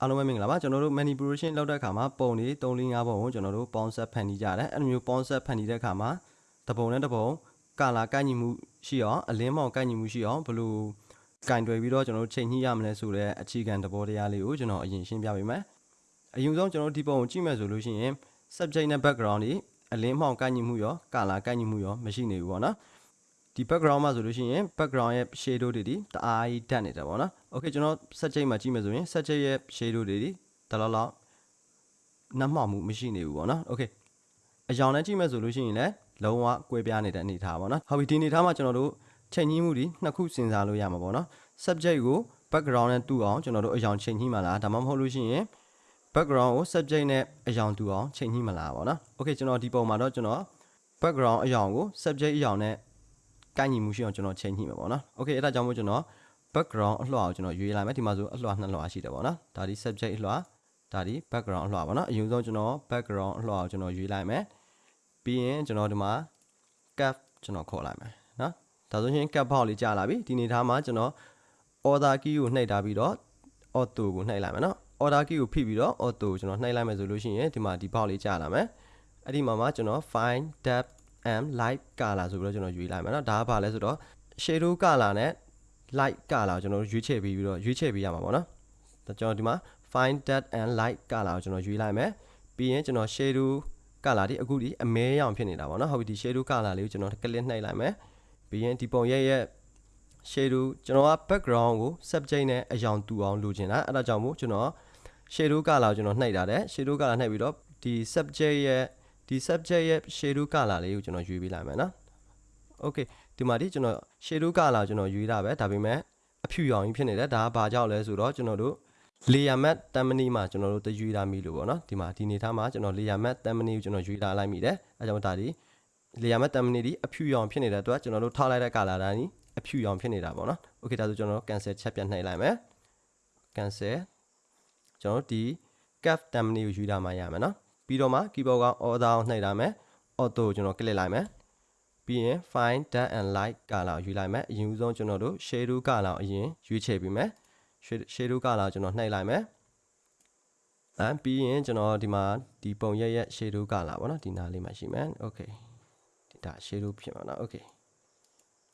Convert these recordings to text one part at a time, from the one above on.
အားလုံးပဲမင်္ဂလာပါကျွန်တော်တို့ manipulation လုပ်တဲ့အခါမှာပုံတွေ3 4 5ပုံကိုကျွန်တော်တို့ပေါင်းဆက်ဖန်တီးကြတယ်အဲ့လိုမျိုးပေါင်းဆက်ဖန်တီးတဲ့အခါမှာတစ်ပုံနဲ့တစ်ပုံကာလာကိုက်ညီမှုရှိအောင်အလင်းမောင်ကိုက်ညီမှုရှိအောင်ဘယ်လိုကင်တွယ်ပြီးတော့ကျွန်တော်တို့ချိန်ညှိရမလဲဆိုတဲ့အခြေခံသဘောတရားလေးကိုကျွန်တော်အရင်ရှင်းပြပေးမယ်အရင်ဆုံးကျွန်တော်တို့ဒီပုံကိုကြည့်မယ်ဆိုလို့ရှိရင် subject နဲ့ background တွေအလင်းမောင်ကိုက်ညီမှုရောကာလာကိုက်ညီမှုရောမရှိနေဘူးပေါ့နော် ဒီ background မှာဆိုလို့ရှိရင် background ရဲ့ shadow တွေဒီတအားကြီးတက်နေတယ်ပေါ့နော်။ Okay ကျွန်တော် subject မှာကြည့်မယ်ဆိုရင် subject ရဲ့ shadow တွေဒီတလောက်လောက်နှမ်းမှောက်မှုမရှိနေဘူးပေါ့နော်။ Okay အယောင်နဲ့ကြည့်မယ်ဆိုလို့ရှိရင်လည်းလုံးဝကွဲပြားနေတဲ့အနေအထားပေါ့နော်။ဟုတ်ပြီဒီအနေအထားမှာကျွန်တော်တို့ချိန်ညှိမှုဒီနှစ်ခုစဉ်းစားလို့ရမှာပေါ့နော်။ subject ကို background နဲ့တူအောင်ကျွန်တော်တို့အယောင်ချိန်ညှိမှလားဒါမှမဟုတ်လို့ရှိရင် background ကို subject နဲ့အယောင်တူအောင်ချိန်ညှိမှလားပေါ့နော်။ Okay ကျွန်တော်ဒီပုံမှာတော့ကျွန်တော် background အယောင်ကို subject အယောင်နဲ့ ကိုက်ညီမှုရှိအောင်ကျွန်တော်ချိန်ညှိမှာပေါ့နော်။ Okay အဲ့ဒါကြောင့်မို့ကျွန်တော် background အလွှာကိုကျွန်တော်ရွေးလိုက်မယ်ဒီမှာဆိုအလွှာနှစ်လွှာရှိတယ်ပေါ့နော်။ဒါဒီ subject အလွှာဒါဒီ background အလွှာပေါ့နော်။အရင်ဆုံးကျွန်တော် background အလွှာကိုကျွန်တော်ရွေးလိုက်မယ်။ပြီးရင်ကျွန်တော်ဒီမှာ cap ကျွန်တော်ခေါ်လိုက်မယ်နော်။ဒါဆိုရင် cap ဘောက်လေးကြာလာပြီဒီနေသားမှာကျွန်တော် order key ကိုနှိပ်ထားပြီးတော့ auto ကိုနှိပ်လိုက်မယ်နော်။ order key ကိုဖိပြီးတော့ auto ကိုကျွန်တော်နှိပ်လိုက်မယ်ဆိုလို့ရှိရင်ဒီမှာဒီဘောက်လေးကြာလာမယ်။အဲ့ဒီမှာမှကျွန်တော် find depth and light color ဆိုပြီးတော့ကျွန်တော်ရွေးလိုက်မယ်နော်ဒါကဘာလဲဆိုတော့ shadow color နဲ့ light color ကိုကျွန်တော်ရွေးချယ်ပြီးပြီးတော့ရွေးချယ်ပေးရမှာပေါ့နော်ဒါကျွန်တော်ဒီမှာ find depth and light color ကိုကျွန်တော်ရွေးလိုက်မယ်ပြီးရင်ကျွန်တော် shadow color ဒီအခုဒီအမဲရောင်ဖြစ်နေတာပေါ့နော်ဟုတ်ပြီဒီ shadow color လေးကိုကျွန်တော် click နှိပ်လိုက်မယ်ပြီးရင်ဒီပုံရဲ့ရဲ့ shadow ကျွန်တော်က background ကို subject နဲ့အယောင်တူအောင်လိုချင်တာအဲ့ဒါကြောင့်မို့ကျွန်တော် shadow color ကိုကျွန်တော်နှိပ်ထားတယ် shadow color နှိပ်ပြီးတော့ဒီ subject ရဲ့ ဒီ subject ရဲ့ shadow color လေးကိုကျွန်တော်ရွေးပေးလိုက်မယ်နော် okay ဒီမှာဒီကျွန်တော် shadow color ကျွန်တော်ရွေးတာပဲဒါပေမဲ့အဖြူရောင်ကြီးဖြစ်နေတယ်ဒါကဘာကြောင့်လဲဆိုတော့ကျွန်တော်တို့ layer matte တမ်မနီမှာကျွန်တော်တို့တရွေးထားမိလို့ပေါ့နော်ဒီမှာဒီနေသားမှာကျွန်တော် layer matte တမ်မနီကိုကျွန်တော်ရွေးထားလိုက်မိတယ်အဲကြောင့်ဒါဒီ layer matte တမ်မနီဒီအဖြူရောင်ဖြစ်နေတဲ့အတွက်ကျွန်တော်တို့ထောက်လိုက်တဲ့ color တိုင်းအဖြူရောင်ဖြစ်နေတာပေါ့နော် okay ဒါဆိုကျွန်တော် cancel ချက်ပြတ်နှိပ်လိုက်မယ် cancel ကျွန်တော်တို့ဒီ cap တမ်မနီကိုရွေးထားမှရမယ်နော် ပြီးတော့မှ keyboard က order ကိုနှိပ်ထားမယ် auto ကိုကျွန်တော် click လိုက်မယ်ပြီးရင် find dark and light color ကိုရွေးလိုက်မယ်အရင်ဦးဆုံးကျွန်တော်တို့ shadow color ကိုအရင်ရွေးချယ်ပြီးမယ် shadow color ကျွန်တော်နှိပ်လိုက်မယ်အဲပြီးရင်ကျွန်တော်ဒီမှာဒီပုံရက်ရက် shadow color ပေါ့နော်ဒီနားလေးမှာရှိမယ် okay ဒီဒါ shadow ဖြစ်မှာနော် okay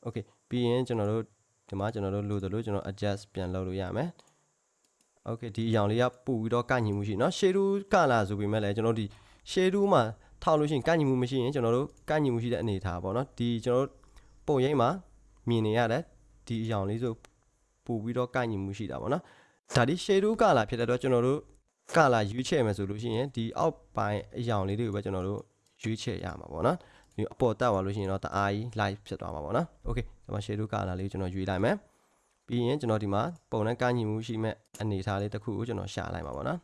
okay ပြီးရင်ကျွန်တော်တို့ဒီမှာကျွန်တော်တို့လိုသလိုကျွန်တော် adjust ပြန်လုပ်လို့ရမယ် okay ဒီအရောင်လေးကပို့ပြီးတော့ကန့်ညီမှုရှိเนาะ shadow color ဆိုပေမဲ့လည်းကျွန်တော်ဒီ shadow မှာထောက်လို့ရှိရင်ကန့်ညီမှုမရှိရင်ကျွန်တော်တို့ကန့်ညီမှုရှိတဲ့အနေအထားပေါ့နော်ဒီကျွန်တော်တို့ပုံရိပ်မှာမြင်နေရတယ်ဒီအရောင်လေးဆိုပို့ပြီးတော့ကန့်ညီမှုရှိတာပေါ့နော်ဒါဒီ shadow color ဖြစ်တဲ့တော့ကျွန်တော်တို့ color ရွေးချယ်မယ်ဆိုလို့ရှိရင်ဒီအောက်ပိုင်းအရောင်လေးတွေကိုပဲကျွန်တော်တို့ရွေးချယ်ရမှာပေါ့နော်ဒီအပေါ်တက်သွားလို့ရှိရင်တော့တအားကြီး light ဖြစ်သွားမှာပေါ့နော် okay ဒီမှာ shadow color လေးကိုကျွန်တော်ရွေးလိုက်မယ် ပြီးရင်ကျွန်တော်ဒီမှာပုံနဲ့ကန့်ညီမှုရှိမဲ့အနေအထားလေးတစ်ခုကိုကျွန်တော်ရှာလိုက်မှာပေါ့နော်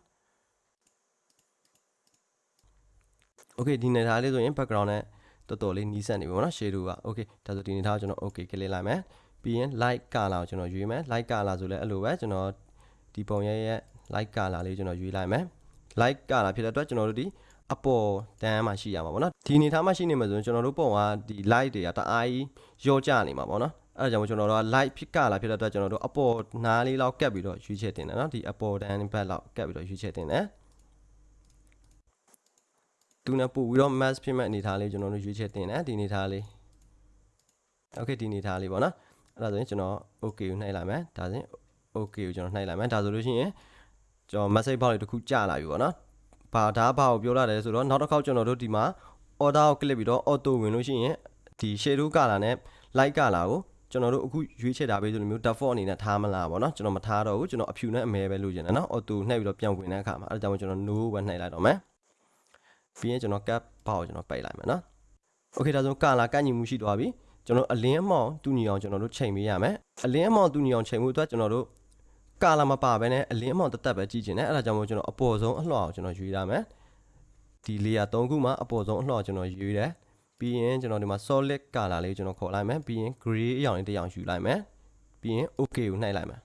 okay ဒီနေသားလေးဆိုရင် background နဲ့တော်တော်လေးနီးစပ်နေပြီပေါ့နော် shadow က okay ဒါဆိုဒီနေသားကိုကျွန်တော် okay click လိုက်မယ်ပြီးရင် light color ကိုကျွန်တော်ရွေးမယ် light color ဆိုလဲအဲ့လိုပဲကျွန်တော်ဒီပုံရဲ့ရဲ့ light color လေးကျွန်တော်ရွေးလိုက်မယ် light color ဖြစ်တဲ့အတွက်ကျွန်တော်တို့ဒီအပေါ်တန်းမှာရှိရမှာပေါ့နော်ဒီအနေထားမှာရှိနေမှာဆိုရင်ကျွန်တော်တို့ပုံကဒီ light တွေကတအားကြီးရော့ကျနေမှာပေါ့နော် အဲ့ဒါကြောင့်ကျွန်တော်တို့က light ဖြစ်ကလာဖြစ်တဲ့အတွက်ကျွန်တော်တို့အပေါ်နားလေးလောက်ကပ်ပြီးတော့ရွေးချယ်တင်တယ်နော်ဒီအပေါ်တန်းဘက်လောက်ကပ်ပြီးတော့ရွေးချယ်တင်တယ်သူနဲ့ပို့ပြီးတော့ mass ဖြစ်မဲ့အနေထားလေးကျွန်တော်တို့ရွေးချယ်တင်တယ်ဒီအနေထားလေး okay ဒီအနေထားလေးပေါ့နော်အဲ့ဒါဆိုရင်ကျွန်တော် okay ကိုနှိပ်လိုက်မယ်ဒါဆိုရင် okay ကိုကျွန်တော်နှိပ်လိုက်မယ်ဒါဆိုလို့ရှိရင်ကျွန်တော် message box လေးတစ်ခုကြာလာပြီပေါ့နော်ဘာဒါဘာကိုပြောလာတယ်ဆိုတော့နောက်တစ်ခေါက်ကျွန်တော်တို့ဒီမှာ order ကို click ပြီးတော့ auto ဝင်လို့ရှိရင်ဒီ shadow color နဲ့ light color ကို ကျွန်တော်တို့အခုရွေးချယ်တာပဲဆိုလိုမျိုး default အနေနဲ့ထားမလားပေါ့နော်ကျွန်တော်မထားတော့ဘူးကျွန်တော်အဖြူနဲ့အမဲပဲလုပ်ချင်တယ်နော် auto နှိပ်ပြီးတော့ပြန်ဝင်တဲ့အခါမှာအဲဒါကြောင့်ကျွန်တော် no ပဲနှိပ်လိုက်တော့မယ်ပြီးရင်ကျွန်တော် cap ဘောက်ကိုကျွန်တော်ပိတ်လိုက်မယ်နော် okay ဒါဆို color ကန့်ညီမှုရှိသွားပြီကျွန်တော်အလင်းအမောင်တူညီအောင်ကျွန်တော်တို့ချိန်ပေးရမယ်အလင်းအမောင်တူညီအောင်ချိန်မှုအတွက်ကျွန်တော်တို့ကာလာမပါဘဲနဲ့အလင်းအမောင်တက်တက်ပဲကြည့်ချင်တယ်အဲ့ဒါကြောင့်မို့ကျွန်တော်အပေါ်ဆုံးအလှော်ကိုကျွန်တော်ရွေးရမယ်ဒီ layer 3ခုမှာအပေါ်ဆုံးအလှော်ကျွန်တော်ရွေးတယ် ပြီးရင်ကျွန်တော်ဒီမှာ solid color လေးကျွန်တော်ခေါ်လိုက်မယ်ပြီးရင် gray အရောင်လေးတစ်ရောင်ယူလိုက်မယ်ပြီးရင် okay ကိုနှိပ်လိုက်မယ်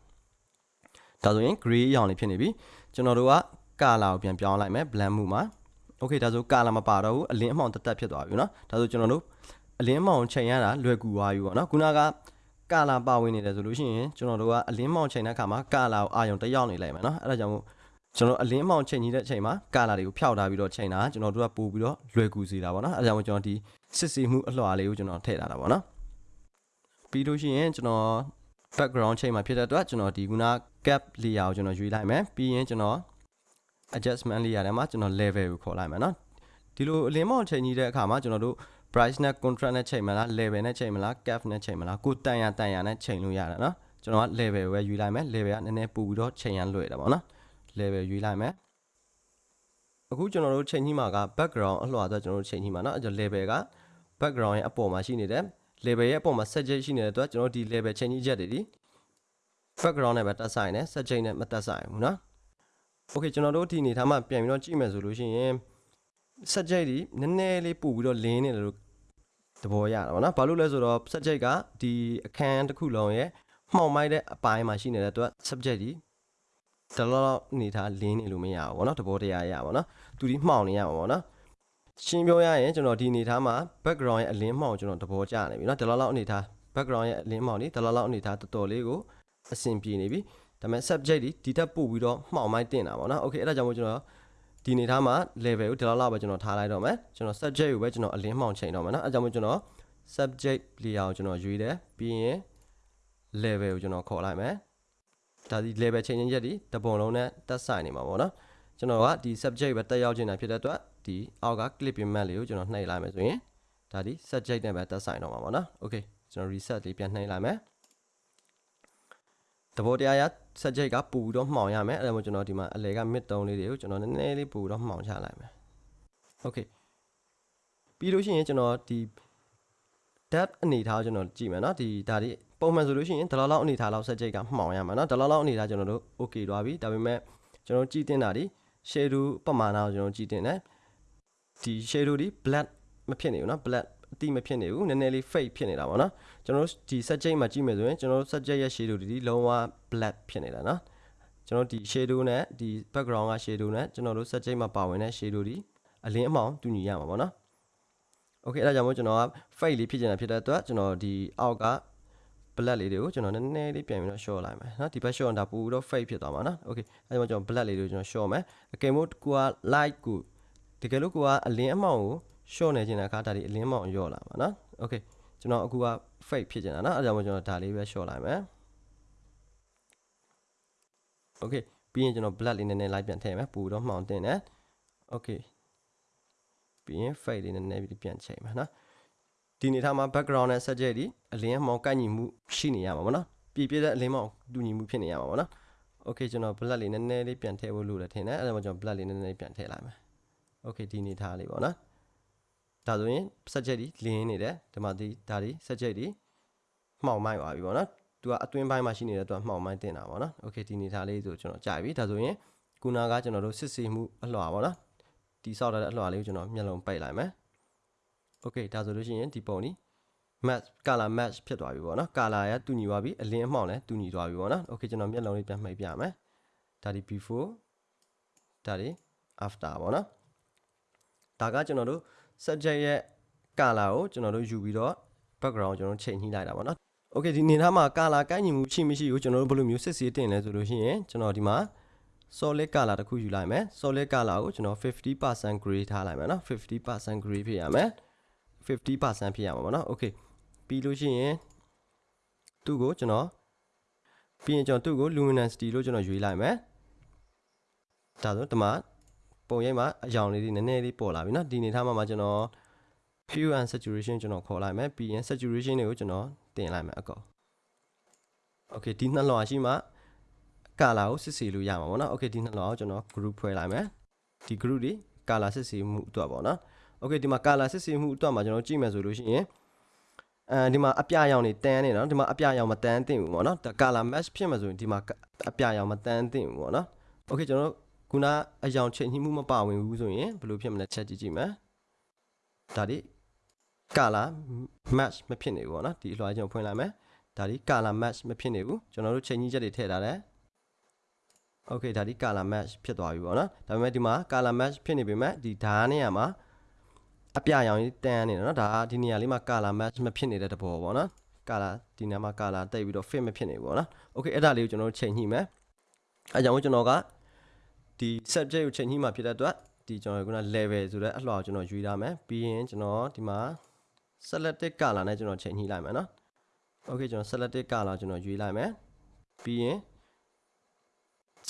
ဒါဆိုရင် gray အရောင်လေးဖြစ်နေပြီကျွန်တော်တို့က color ကိုပြန်ပြောင်းလိုက်မယ် blend မှုမှာ okay ဒါဆို color မပါတော့ဘူးအလင်းအမောင်တက်တက်ဖြစ်သွားပြီเนาะဒါဆိုကျွန်တော်တို့အလင်းမောင်ချိန်ရတာလွယ်ကူသွားပြီပေါ့နော်ခုနကကာလာပါဝင်နေတယ်ဆိုလို့ရှိရင်ကျွန်တော်တို့ကအလင်းမောင်ချိန်တဲ့အခါမှာကာလာကိုအာယုံတက်ရောက်နေလိုက်မယ်နော်အဲ့ဒါကြောင့်မို့ ကျွန်တော်အလင်းမောင်ချိန်ကြီးတဲ့အချိန်မှာကာလာတွေကိုဖျောက်ထားပြီးတော့ချိန်တာကျွန်တော်တို့ကပို့ပြီးတော့လွယ်ကူစေတာပေါ့နော်အဲဒါကြောင့်ကျွန်တော်ဒီ စစ်ဆေးမှုအလွှာလေးကိုကျွန်တော်ထည့်ထားတာပေါ့နော်ပြီးလို့ရှိရင်ကျွန်တော် background change မှာဖြစ်တဲ့အတွက်ကျွန်တော်ဒီခုန cap layer ကိုကျွန်တော်ရွေးလိုက်မယ်ပြီးရင်ကျွန်တော် adjustment layer ထဲမှာကျွန်တော် level ကိုခေါ်လိုက်မယ်နော်ဒီလိုအလင်းမောင်ချိန်ကြီးတဲ့အခါမှာကျွန်တော်တို့ price နဲ့ contract နဲ့ချိန်မလား level နဲ့ချိန်မလား cap နဲ့ချိန်မလားကိုတန်ရတန်ရနဲ့ချိန်လို့ရတယ်နော်ကျွန်တော်က level ပဲယူလိုက်မယ် level ကနည်းနည်းပူပြီးတော့ချိန်ရလွယ်တယ်ပေါ့နော် level ယူလိုက်မယ်အခုကျွန်တော်တို့ချိန်ကြီးမှာက background အလှော်ဆိုကျွန်တော်တို့ချိန်ကြီးမှာနော်အဲ level က background ရဲ့အပေါ်မှာရှိနေတယ် level ရဲ့အပေါ်မှာ subject ရှိနေတဲ့အတွက်ကျွန်တော်ဒီ level ချိန်ကြီးချက်တွေဒီ background နဲ့ပဲတက်ဆိုင်တယ် subject နဲ့မတက်ဆိုင်ဘူးเนาะ okay ကျွန်တော်တို့ဒီအနေထားမှာပြန်ပြီးတော့ကြည့်မယ်ဆိုလို့ရှိရင် subject ဒီနည်းနည်းလေးပို့ပြီးတော့လင်းနေတယ်လို့သဘောရတာပေါ့နော်ဘာလို့လဲဆိုတော့ subject ကဒီအခန်းတစ်ခုလုံးရဲ့မှောင်မိုက်တဲ့အပိုင်းမှာရှိနေတဲ့အတွက် subject ဒီတလောအနေထားလင်းနေလို့မရဘူးပေါ့နော်သဘောတရားရပါပေါ့နော်သူဒီမှောင်နေရမှာပေါ့နော် ရှင်းပြောရရင်ကျွန်တော်ဒီအနေထားမှာ background ရဲ့အလင်းမှောင်ကျွန်တော်သဘောကျနေပြီเนาะဒီလောက်လောက်အနေထား background ရဲ့အလင်းမှောင်ဒီဒီလောက်လောက်အနေထားတော်တော်လေးကိုအဆင်ပြေနေပြီဒါပေမဲ့ subject ဒီဒီတက်ပို့ပြီးတော့မှောင်မိုက်တင်တာပေါ့နော် okay အဲ့ဒါကြောင့်မို့ကျွန်တော်ဒီအနေထားမှာ level ကိုဒီလောက်လောက်ပဲကျွန်တော်ထားလိုက်တော့မယ်ကျွန်တော် subject ကိုပဲကျွန်တော်အလင်းမှောင်ချိန်တော့မယ်เนาะအဲ့ဒါကြောင့်မို့ကျွန်တော် subject layer ကိုကျွန်တော်ရွေးတယ်ပြီးရင် level ကိုကျွန်တော်ခေါ်လိုက်မယ်ဒါဒီ level ချိန်ချင်းချက်ဒီတပုံလုံးနဲ့တက်ဆိုင်နေမှာပေါ့နော်ကျွန်တော်ကဒီ subject ပဲတက်ရောက်နေတာဖြစ်တဲ့အတွက် ဒီအောက်က clip payment လေးကိုကျွန်တော်နှိပ်လိုက်မယ်ဆိုရင်ဒါဒီ subject နဲ့ပဲသက်ဆိုင်တော့မှာပေါ့နော် okay ကျွန်တော် reset လေးပြန်နှိပ်လိုက်မယ်သဘောတရားရ subject ကပူပြီးတော့မှောင်ရမယ်အဲ့ဒါမှကျွန်တော်ဒီမှာအလဲက mid 3လေးတွေကိုကျွန်တော်နည်းနည်းလေးပူပြီးတော့မှောင်ချလိုက်မယ် okay ပြီးလို့ရှိရင်ကျွန်တော်ဒီ depth အနေထားကျွန်တော်ကြည့်မယ်နော်ဒီဒါဒီပုံမှန်ဆိုလို့ရှိရင်ဒီလောက်လောက်အနေထားလောက် subject ကမှောင်ရမှာနော်ဒီလောက်လောက်အနေထားကျွန်တော်တို့ okay သွားပြီဒါပေမဲ့ကျွန်တော်ကြည့်တင်တာဒီ shadow ပမာဏကိုကျွန်တော်ကြည့်တင်တယ် ဒီ shadow ဒီ black မဖြစ်နေဘူးเนาะ black အတိမဖြစ်နေဘူးနည်းနည်းလေး fade ဖြစ်နေတာပေါ့နော်ကျွန်တော်တို့ဒီ subject မှာကြည့်မယ်ဆိုရင်ကျွန်တော်တို့ subject ရဲ့ shadow ဒီလုံးဝ black ဖြစ်နေတာနော်ကျွန်တော်ဒီ shadow နဲ့ဒီ background က shadow နဲ့ကျွန်တော်တို့ subject မှာပါဝင်တဲ့ shadow ဒီအလင်းအမှောင်တူညီရမှာပေါ့နော် okay အဲ့ဒါကြောင့်မို့ကျွန်တော်က fade လေးဖြစ်နေတာဖြစ်တဲ့အတွက်ကျွန်တော်ဒီအောက်က black လေးတွေကိုကျွန်တော်နည်းနည်းလေးပြန်ပြီးတော့ short လိုက်မယ်เนาะဒီဘက် short တာပို့ပြီးတော့ fade ဖြစ်သွားမှာเนาะ okay အဲ့ဒါကြောင့်ကျွန်တော် black လေးတွေကိုကျွန်တော် short မယ်အကယ်လို့ကိုက light ကို တကယ်လို့ကိုကအလင်းအမှောင်ကို short နေခြင်းတဲ့အခါဒါဒီအလင်းမောင်ရော့လာပါနော် okay ကျွန်တော်အခုက fake ဖြစ်နေတာနော်အဲဒါကြောင့်ကျွန်တော်ဒါလေးပဲ short လိုက်မယ် okay ပြီးရင်ကျွန်တော် black လေးနည်းနည်းလိုက်ပြန်ထည့်မယ်ပူတော့မှောင်တင်တယ် okay ပြီးရင် fade လေးနည်းနည်းပြီးပြန်ချိန်မယ်နော်ဒီနေထားမှာ background နဲ့ subject ဒီအလင်းမောင်ကိုက်ညီမှုရှိနေရမှာပေါ့နော်ပြည့်ပြည့်တဲ့အလင်းမောင်တူညီမှုဖြစ်နေရမှာပေါ့နော် okay ကျွန်တော် black လေးနည်းနည်းလေးပြန်ထည့်ဖို့လိုတယ်ထင်တယ်အဲဒါကြောင့်ကျွန်တော် black လေးနည်းနည်းလေးပြန်ထည့်လိုက်မယ် okay ဒီနေထားလေးပေါ့နော်ဒါဆိုရင် subject ဒီလင်းနေတယ်ဒီမှာဒီဒါဒီ subject ဒီမှောင်မိုက်ပါပြီပေါ့နော်သူကအတွင်းပိုင်းမှာရှိနေတဲ့သူကမှောင်မိုက်တင်တာပေါ့နော် okay ဒီနေထားလေးဆိုကျွန်တော်ကြာပြီဒါဆိုရင်ခုနကကျွန်တော်တို့စစ်ဆေးမှုအလွှာပေါ့နော်ဒီဆောက်ထားတဲ့အလွှာလေးကိုကျွန်တော်မျက်လုံးပိတ်လိုက်မယ် okay ဒါဆိုလို့ရှိရင်ဒီပုံဒီ match color match ဖြစ်သွားပြီပေါ့နော် color ကတူညီသွားပြီအလင်းအမှောင်လည်းတူညီသွားပြီပေါ့နော် okay ကျွန်တော်မျက်လုံးလေးပြန်မှိတ်ပြမယ်ဒါဒီ before ဒါဒီ after ပေါ့နော် ဒါကကျွန်တော်တို့ subject ရဲ့ color ကိုကျွန်တော်တို့ယူပြီးတော့ background ကျွန်တော်ချိန်ညှိလိုက်တာပေါ့နော် okay ဒီနေသားမှာ color ကိုင်းညီမှုရှိမရှိကိုကျွန်တော်တို့ဘယ်လိုမျိုးစစ်ဆေးတင်လဲဆိုလို့ရှိရင်ကျွန်တော်ဒီမှာ solid color တစ်ခုယူလိုက်မယ် solid color ကိုကျွန်တော်50% gray ထားလိုက်မယ်နော်50% gray ဖြစ်ရမယ်50%ဖြစ်ရမှာပေါ့နော် okay ပြီးလို့ရှိရင်သူ့ကိုကျွန်တော်ပြီးရင်ကျွန်တော်သူ့ကို luminosity လို့ကျွန်တော်ရွေးလိုက်မယ်ဒါဆိုဒီမှာ ပုံရိပ်မှာအယောင်လေးတွေနည်းနည်းလေးပေါ်လာပြီเนาะဒီနေထားမှာမှာကျွန်တော် hue and saturation ကျွန်တော်ခေါ်လိုက်မယ်ပြီးရင် saturation တွေကိုကျွန်တော်တင်လိုက်မယ်အကော okay ဒီနှစ်လွှာရှိမှ color ကိုစစ်ဆေးလို့ရမှာပေါ့နော် okay ဒီနှစ်လွှာကိုကျွန်တော် group ဖွဲ့လိုက်မယ်ဒီ group တွေ color စစ်ဆေးမှုအတွက်ပေါ့နော် okay ဒီမှာ color စစ်ဆေးမှုအတွက်မှာကျွန်တော်ကြည့်မယ်ဆိုလို့ရှိရင်အဲဒီမှာအပြရောင်တွေတန်းနေနော်ဒီမှာအပြရောင်မတန်းသင့်ဘူးပေါ့နော်ဒါ color match ဖြစ်မှာဆိုရင်ဒီမှာအပြရောင်မတန်းသင့်ဘူးပေါ့နော် okay ကျွန်တော် ခုနအယောင်ချိန်ညှိမှုမပါဝင်ဘူးဆိုရင်ဘယ်လိုဖြစ်မလဲချက်ကြည့်ကြည့်မယ်ဒါဒီ color match မဖြစ်နေဘူးပေါ့နော်ဒီအလွှာကျွန်တော်ဖွင့်လိုက်မယ်ဒါဒီ color match မဖြစ်နေဘူးကျွန်တော်တို့ချိန်ညှိချက်တွေထည့်ထားတယ် okay ဒါဒီ color match ဖြစ်သွားပြီပေါ့နော်ဒါပေမဲ့ဒီမှာ color match ဖြစ်နေပေမဲ့ဒီဓာတ်နေရာမှာအပြရောင်ကြီးတန်းနေတယ်နော်ဒါဒီနေရာလေးမှာ color match မဖြစ်နေတဲ့တဘောပေါ့နော် color ဒီနေရာမှာ color တိတ်ပြီးတော့ fit မဖြစ်နေဘူးပေါ့နော် okay အဲ့ဒါလေးကိုကျွန်တော်တို့ချိန်ညှိမယ်အဲကြောင့်ကျွန်တော်က ဒီ subject ကိုချိန်ကြီးမှာဖြစ်တဲ့အတွက်ဒီကျွန်တော်ခုန level ဆိုတဲ့အလှော်ကျွန်တော်ယူရမယ်ပြီးရင်ကျွန်တော်ဒီမှာ selected color နဲ့ကျွန်တော်ချိန်ကြီးလိုက်မယ်နော် okay ကျွန်တော် selected color ကျွန်တော်ယူလိုက်မယ်ပြီးရင်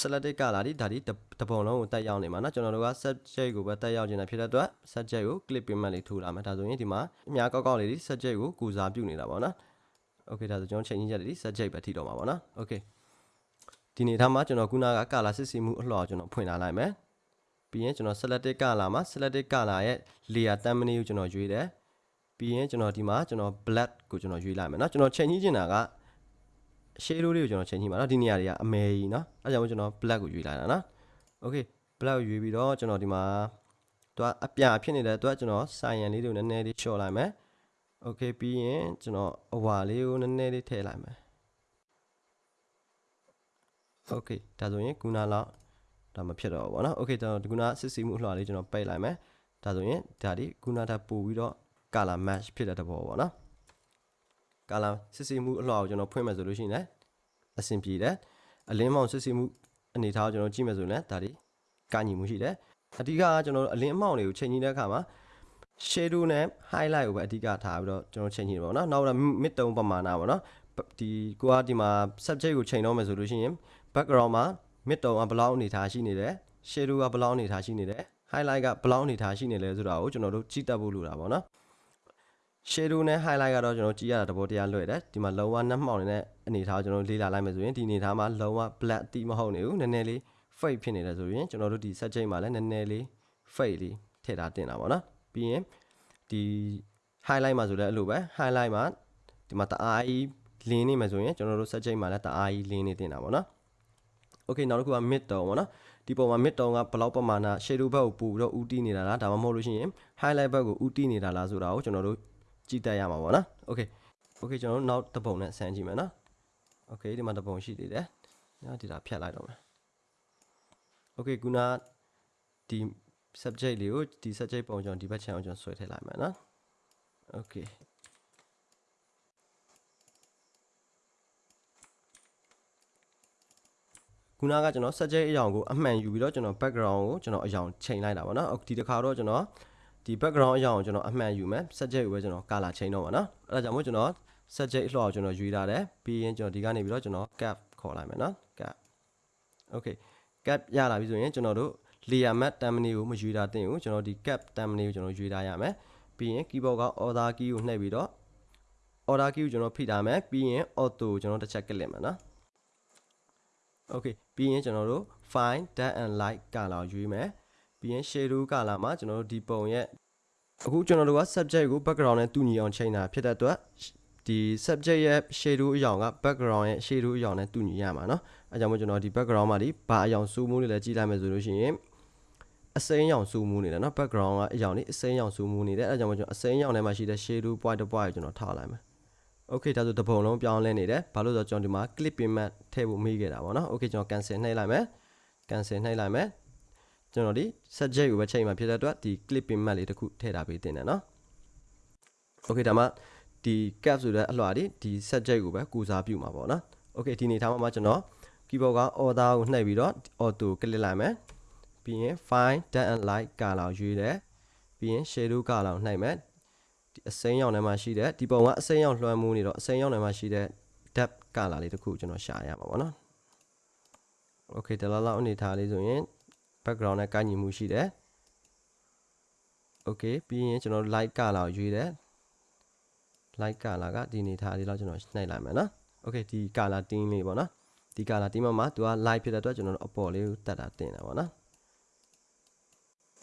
selected color ဒီဒါဒီတပုံလုံးကိုတက်ရောက်နေမှာနော်ကျွန်တော်တို့က subject ကိုပဲတက်ရောက်နေတာဖြစ်တဲ့အတွက် subject ကို clip payment လေးထိုးလာမယ်ဒါဆိုရင်ဒီမှာအများကောက်ကောက်လေးဒီ subject ကိုကိုစားပြုနေတာပေါ့နော် okay ဒါဆိုကျွန်တော်ချိန်ကြီးချက်လေးဒီ subject ပဲထိတော့မှာပေါ့နော် okay ဒီနေ့ထားမှာကျွန်တော်ခုနက color စစ်စီမှုအလှော်ကျွန်တော်ဖွင့်လာလိုက်မယ်ပြီးရင်ကျွန်တော် selected color မှာ selected color ရဲ့ layer thumbnail ကိုကျွန်တော်ရွေးတယ်ပြီးရင်ကျွန်တော်ဒီမှာကျွန်တော် black ကိုကျွန်တော်ရွေးလိုက်မယ်เนาะကျွန်တော်ချိန်ကြီးချင်တာက shadow လေးကိုကျွန်တော်ချိန်ကြည့်ပါเนาะဒီနေရာတွေကအမယ်ကြီးเนาะအဲကြောင့်မို့ကျွန်တော် black ကိုရွေးလိုက်တာเนาะ okay black ကိုရွေးပြီးတော့ကျွန်တော်ဒီမှာသူကအပြဖြစ်နေတဲ့အတွက်ကျွန်တော်ဆိုင်ရန်လေးတွေကိုနည်းနည်းလေးချော့လိုက်မယ် okay ပြီးရင်ကျွန်တော်အဝါလေးကိုနည်းနည်းလေးထည့်လိုက်မယ် okay ဒါဆိုရင်ခုနလောက်ဒါမဖြစ်တော့ဘူးဗောနော် okay ကျွန်တော်ဒီခုနစစ်စီမှုအလှော်လေးကျွန်တော်ပိတ်လိုက်မယ်ဒါဆိုရင်ဒါဒီခုနထပ်ပို့ပြီးတော့ color match ဖြစ်တဲ့တဘောဗောနော် color စစ်စီမှုအလှော်ကိုကျွန်တော်ဖွင့်မယ်ဆိုလို့ရှိရင်လည်းအဆင်ပြေတယ်အလင်းမောင်စစ်စီမှုအနေထားကိုကျွန်တော်ကြည့်မယ်ဆိုရင်လည်းဒါဒီကညီမှုရှိတယ်အဓိကကကျွန်တော်တို့အလင်းအမောင်တွေကိုချိန်ကြည့်တဲ့အခါမှာ shadow နဲ့ highlight ကိုပဲအဓိကထားပြီးတော့ကျွန်တော်ချိန်ကြည့်တယ်ပေါ့နော်နောက်တော့ mid tone ပမာဏပေါ့နော်ဒီကိုကဒီမှာ subject ကိုချိန်တော့မယ်ဆိုလို့ရှိရင် background မှာ mid tone ကဘယ်လောက်အနေထားရှိနေတယ် shadow ကဘယ်လောက်အနေထားရှိနေတယ် highlight ကဘယ်လောက်အနေထားရှိနေလဲဆိုတာကိုကျွန်တော်တို့ကြည့်တတ်ဖို့လိုတာပေါ့နော် shadow နဲ့ highlight ကတော့ကျွန်တော်ကြည့်ရတာတဘောတရားလွယ်တယ်ဒီမှာလုံးဝနှက်မှောင်နေတဲ့အနေထားကိုကျွန်တော်လေ့လာလိုက်မယ်ဆိုရင်ဒီအနေထားမှာလုံးဝ black အတိမဟုတ်နေဘူးနည်းနည်းလေး fade ဖြစ်နေတယ်ဆိုရင်ကျွန်တော်တို့ဒီ subject မှာလည်းနည်းနည်းလေး fade လေးထည့်ထားတင်တာပေါ့နော်ပြီးရင်ဒီ highlight မှာဆိုလည်းအဲ့လိုပဲ highlight မှာဒီမှာတအားကြီးလင်းနေမယ်ဆိုရင်ကျွန်တော်တို့ subject မှာလည်းတအားကြီးလင်းနေတင်တာပေါ့နော် okay နောက်တစ်ခုက mid tone ပေါ့နော်ဒီပုံမှာ mid tone ကဘယ်လောက်ပမာဏ shadow ဘက်ကိုပို့ပြီးတော့ဥတီးနေတာလားဒါမှမဟုတ်လို့ရှိရင် highlight ဘက်ကိုဥတီးနေတာလားဆိုတာကိုကျွန်တော်တို့ကြည့်တတ်ရမှာပေါ့နော် okay okay ကျွန်တော်တို့နောက်တစ်ပုံနဲ့ဆန်းကြည့်မယ်နော် okay ဒီမှာတစ်ပုံရှိသေးတယ်ညဒီတာဖြတ်လိုက်တော့မယ် okay ခုနဒီ subject လေးကိုဒီ subject ပုံကျွန်တော်ဒီဘက် channel ကျွန်တော်ဆွဲထည့်လိုက်မယ်နော် okay ခုနကကျွန်တော် subject အရောင်ကိုအမှန်ယူပြီးတော့ကျွန်တော် background ကိုကျွန်တော်အရောင်ချိန်လိုက်တာပေါ့နော်ဒီတစ်ခါတော့ကျွန်တော်ဒီ background အရောင်ကိုကျွန်တော်အမှန်ယူမယ် subject ကိုပဲကျွန်တော် color ချိန်တော့ပါနော်အဲ့ဒါကြောင့်မို့ကျွန်တော် subject အလှော်ကိုကျွန်တော်ယူထားတယ်ပြီးရင်ကျွန်တော်ဒီကနေပြီးတော့ကျွန်တော် cap ခေါ်လိုက်မယ်နော် cap okay cap ရလာပြီဆိုရင်ကျွန်တော်တို့ layer matte thumbnail ကိုမယူတာတင်ဘူးကျွန်တော်ဒီ cap thumbnail ကိုကျွန်တော်ယူထားရမယ်ပြီးရင် keyboard က order key ကိုနှိပ်ပြီးတော့ order key ကိုကျွန်တော်ဖိထားမယ်ပြီးရင် auto ကိုကျွန်တော်တစ်ချက်ကလစ်မယ်နော် okay ပြီးရင်ကျွန်တော်တို့ fine dark and light color ရွေးမယ်ပြီးရင် shadow color မှာကျွန်တော်တို့ဒီပုံရဲ့အခုကျွန်တော်တို့က subject ကို background နဲ့တူညီအောင်ချိန်တာဖြစ်တဲ့အတွက်ဒီ subject ရဲ့ shadow အရောင်က background ရဲ့ shadow အရောင်နဲ့တူညီရမှာเนาะအဲကြောင့်မို့ကျွန်တော်ဒီ background မှာဒီဘာအရောင်စူးမှုတွေလဲကြည့်လိုက်မယ်ဆိုလို့ရှိရင်အစိမ်းရောင်စူးမှုနေတယ်เนาะ background ကအရောင်လေးအစိမ်းရောင်စူးမှုနေတယ်အဲကြောင့်မို့ကျွန်တော်အစိမ်းရောင်ထဲမှာရှိတဲ့ shadow point တစ် point ကိုကျွန်တော်ထားလိုက်မယ် okay ဒါဆိုတပုံလုံးပြောင်းလဲနေတယ်ဘာလို့ဆိုတော့ကျွန်တော်ဒီမှာ clip payment ထည့်ဖို့မေးခဲ့တာပေါ့နော် okay ကျွန်တော် cancel နှိပ်လိုက်မယ် cancel နှိပ်လိုက်မယ်ကျွန်တော်ဒီ subject ကိုပဲချိန်မှာဖြစ်တဲ့အတွက်ဒီ clip payment လေးတစ်ခုထည့်ထားပေးတင်တယ်နော် okay ဒါမှဒီ cap ဆိုတဲ့အလွှာဒီဒီ subject ကိုပဲကူစားပြုမှာပေါ့နော် okay ဒီနေထားမှာကျွန်တော် keyboard က order ကိုနှိပ်ပြီးတော့ auto click လိုက်မယ်ပြီးရင် fine dark and light color ရွေးတယ်ပြီးရင် shadow color ကိုနှိပ်မယ် ဒီအစိမ်းရောင်ထဲမှာရှိတဲ့ဒီပုံကအစိမ်းရောင်လွှမ်းမိုးနေတော့အစိမ်းရောင်ထဲမှာရှိတဲ့ depth color လေးတစ်ခုကျွန်တော်ရှာရမှာပေါ့နော် okay ဒီလောက်လောက်အနေထားလေးဆိုရင် background နဲ့ကိုက်ညီမှုရှိတယ် okay ပြီးရင်ကျွန်တော် light color ကိုရွေးတယ် light color ကဒီအနေထားလေးလောက်ကျွန်တော်နှိပ်လိုက်မယ်နော် okay ဒီ color theme လေးပေါ့နော်ဒီ color theme မှာသူက light ဖြစ်တဲ့အတွက်ကျွန်တော်တို့အပေါ်လေးကိုတက်တာတင်တာပေါ့နော်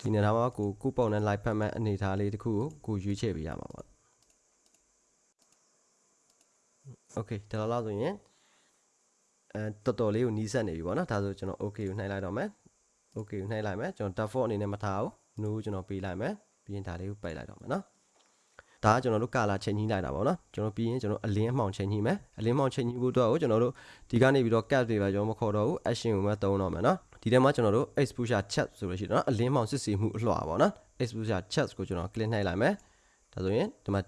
ဒီနေရာမှာကိုကိုပုံနဲ့ live ဖတ်မဲ့အနေထားလေးတစ်ခုကိုကိုရွေးချယ်ပေးရမှာပေါ့ okay ဒါလောက်ဆိုရင်အဲတော်တော်လေးကိုနီးစပ်နေပြီပေါ့နော်ဒါဆိုကျွန်တော် okay ကိုနှိုက်လိုက်တော့မယ် okay ကိုနှိုက်လိုက်မယ်ကျွန်တော် default အနေနဲ့မထားဘူး no ကျွန်တော်ပေးလိုက်မယ်ပြီးရင်ဒါလေးကိုပိတ်လိုက်တော့မယ်နော်ဒါကကျွန်တော်တို့ color ချိန်ကြီးလိုက်တာပေါ့နော်ကျွန်တော်ပြီးရင်ကျွန်တော်အလင်းအမှောင်ချိန်ကြီးမယ်အလင်းအမှောင်ချိန်ကြီးဖို့အတွက်ကိုကျွန်တော်တို့ဒီကနေပြီးတော့ cap တွေပဲကျွန်တော်မခေါ်တော့ဘူး action ကိုပဲသုံးတော့မယ်နော် ဒီထဲမှာကျွန်တော်တို့ exposure chat ဆိုလို့ရှိရင်နော်အလင်းအမှောင်စစ်ဆေးမှုအလှော်ပါနော် exposure chat ကိုကျွန်တော် click နှိုက်လိုက်မယ်ဒါဆိုရင်ဒီမှာ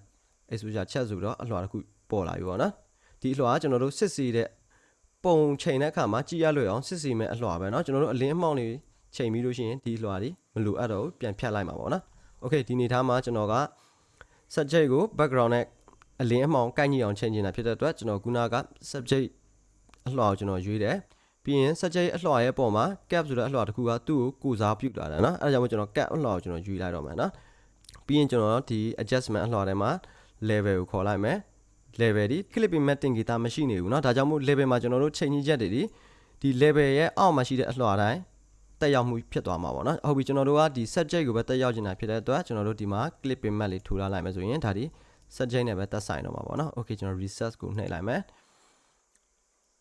exposure chat ဆိုပြီးတော့အလှော်တစ်ခုပေါ်လာပြီပေါ့နော်ဒီအလှော်ကကျွန်တော်တို့စစ်ဆေးတဲ့ပုံချိန်တဲ့အခါမှာကြည့်ရလွယ်အောင်စစ်စီမဲ့အလှော်ပဲเนาะကျွန်တော်တို့အလင်းအမှောင်လေး ချိန်ပြီးလို့ရှိရင်ဒီလွှာတွေမလိုအပ်တော့ဘူးပြန်ဖြတ်လိုက်မှာပေါ့နော် okay ဒီနေသားမှာကျွန်တော်က subject ကို background နဲ့အလင်းအမှောင်ကိုက်ညီအောင်ချိန်နေတာဖြစ်တဲ့အတွက်ကျွန်တော်ခုနက subject အလွှာကိုကျွန်တော်ရွေးတယ် ပြီးရင် subject အလွှာရဲ့ပုံမှာ cap ဆိုတဲ့အလွှာတစ်ခုကသူ့ကိုကိုစားပြုတ်လာတယ်နော်အဲဒါကြောင့်မို့ကျွန်တော် cap အလွှာကိုကျွန်တော်ရွေးလိုက်တော့မယ်နော်ပြီးရင်ကျွန်တော်ဒီ adjustment အလွှာထဲမှာ level ကိုခေါ်လိုက်မယ် level ဒီ clipping matting guitar မရှိနေဘူးเนาะဒါကြောင့်မို့ level မှာကျွန်တော်တို့ချိန်ကြီးချက်တွေဒီဒီ level ရဲ့အောက်မှာရှိတဲ့အလွှာတိုင်းတက်ရောက်မှုဖြစ်သွားမှာပေါ့နော်ဟုတ်ပြီကျွန်တော်တို့ကဒီ subject ကိုပဲတက်ရောက်နေတာဖြစ်တဲ့အတွက်ကျွန်တော်တို့ဒီမှာ clipping mat လေးထူလာလိုက်မယ်ဆိုရင်ဒါဒီ subject နဲ့ပဲတက်ဆိုင်တော့မှာပေါ့နော် okay ကျွန်တော် reset ကိုနှိပ်လိုက်မယ်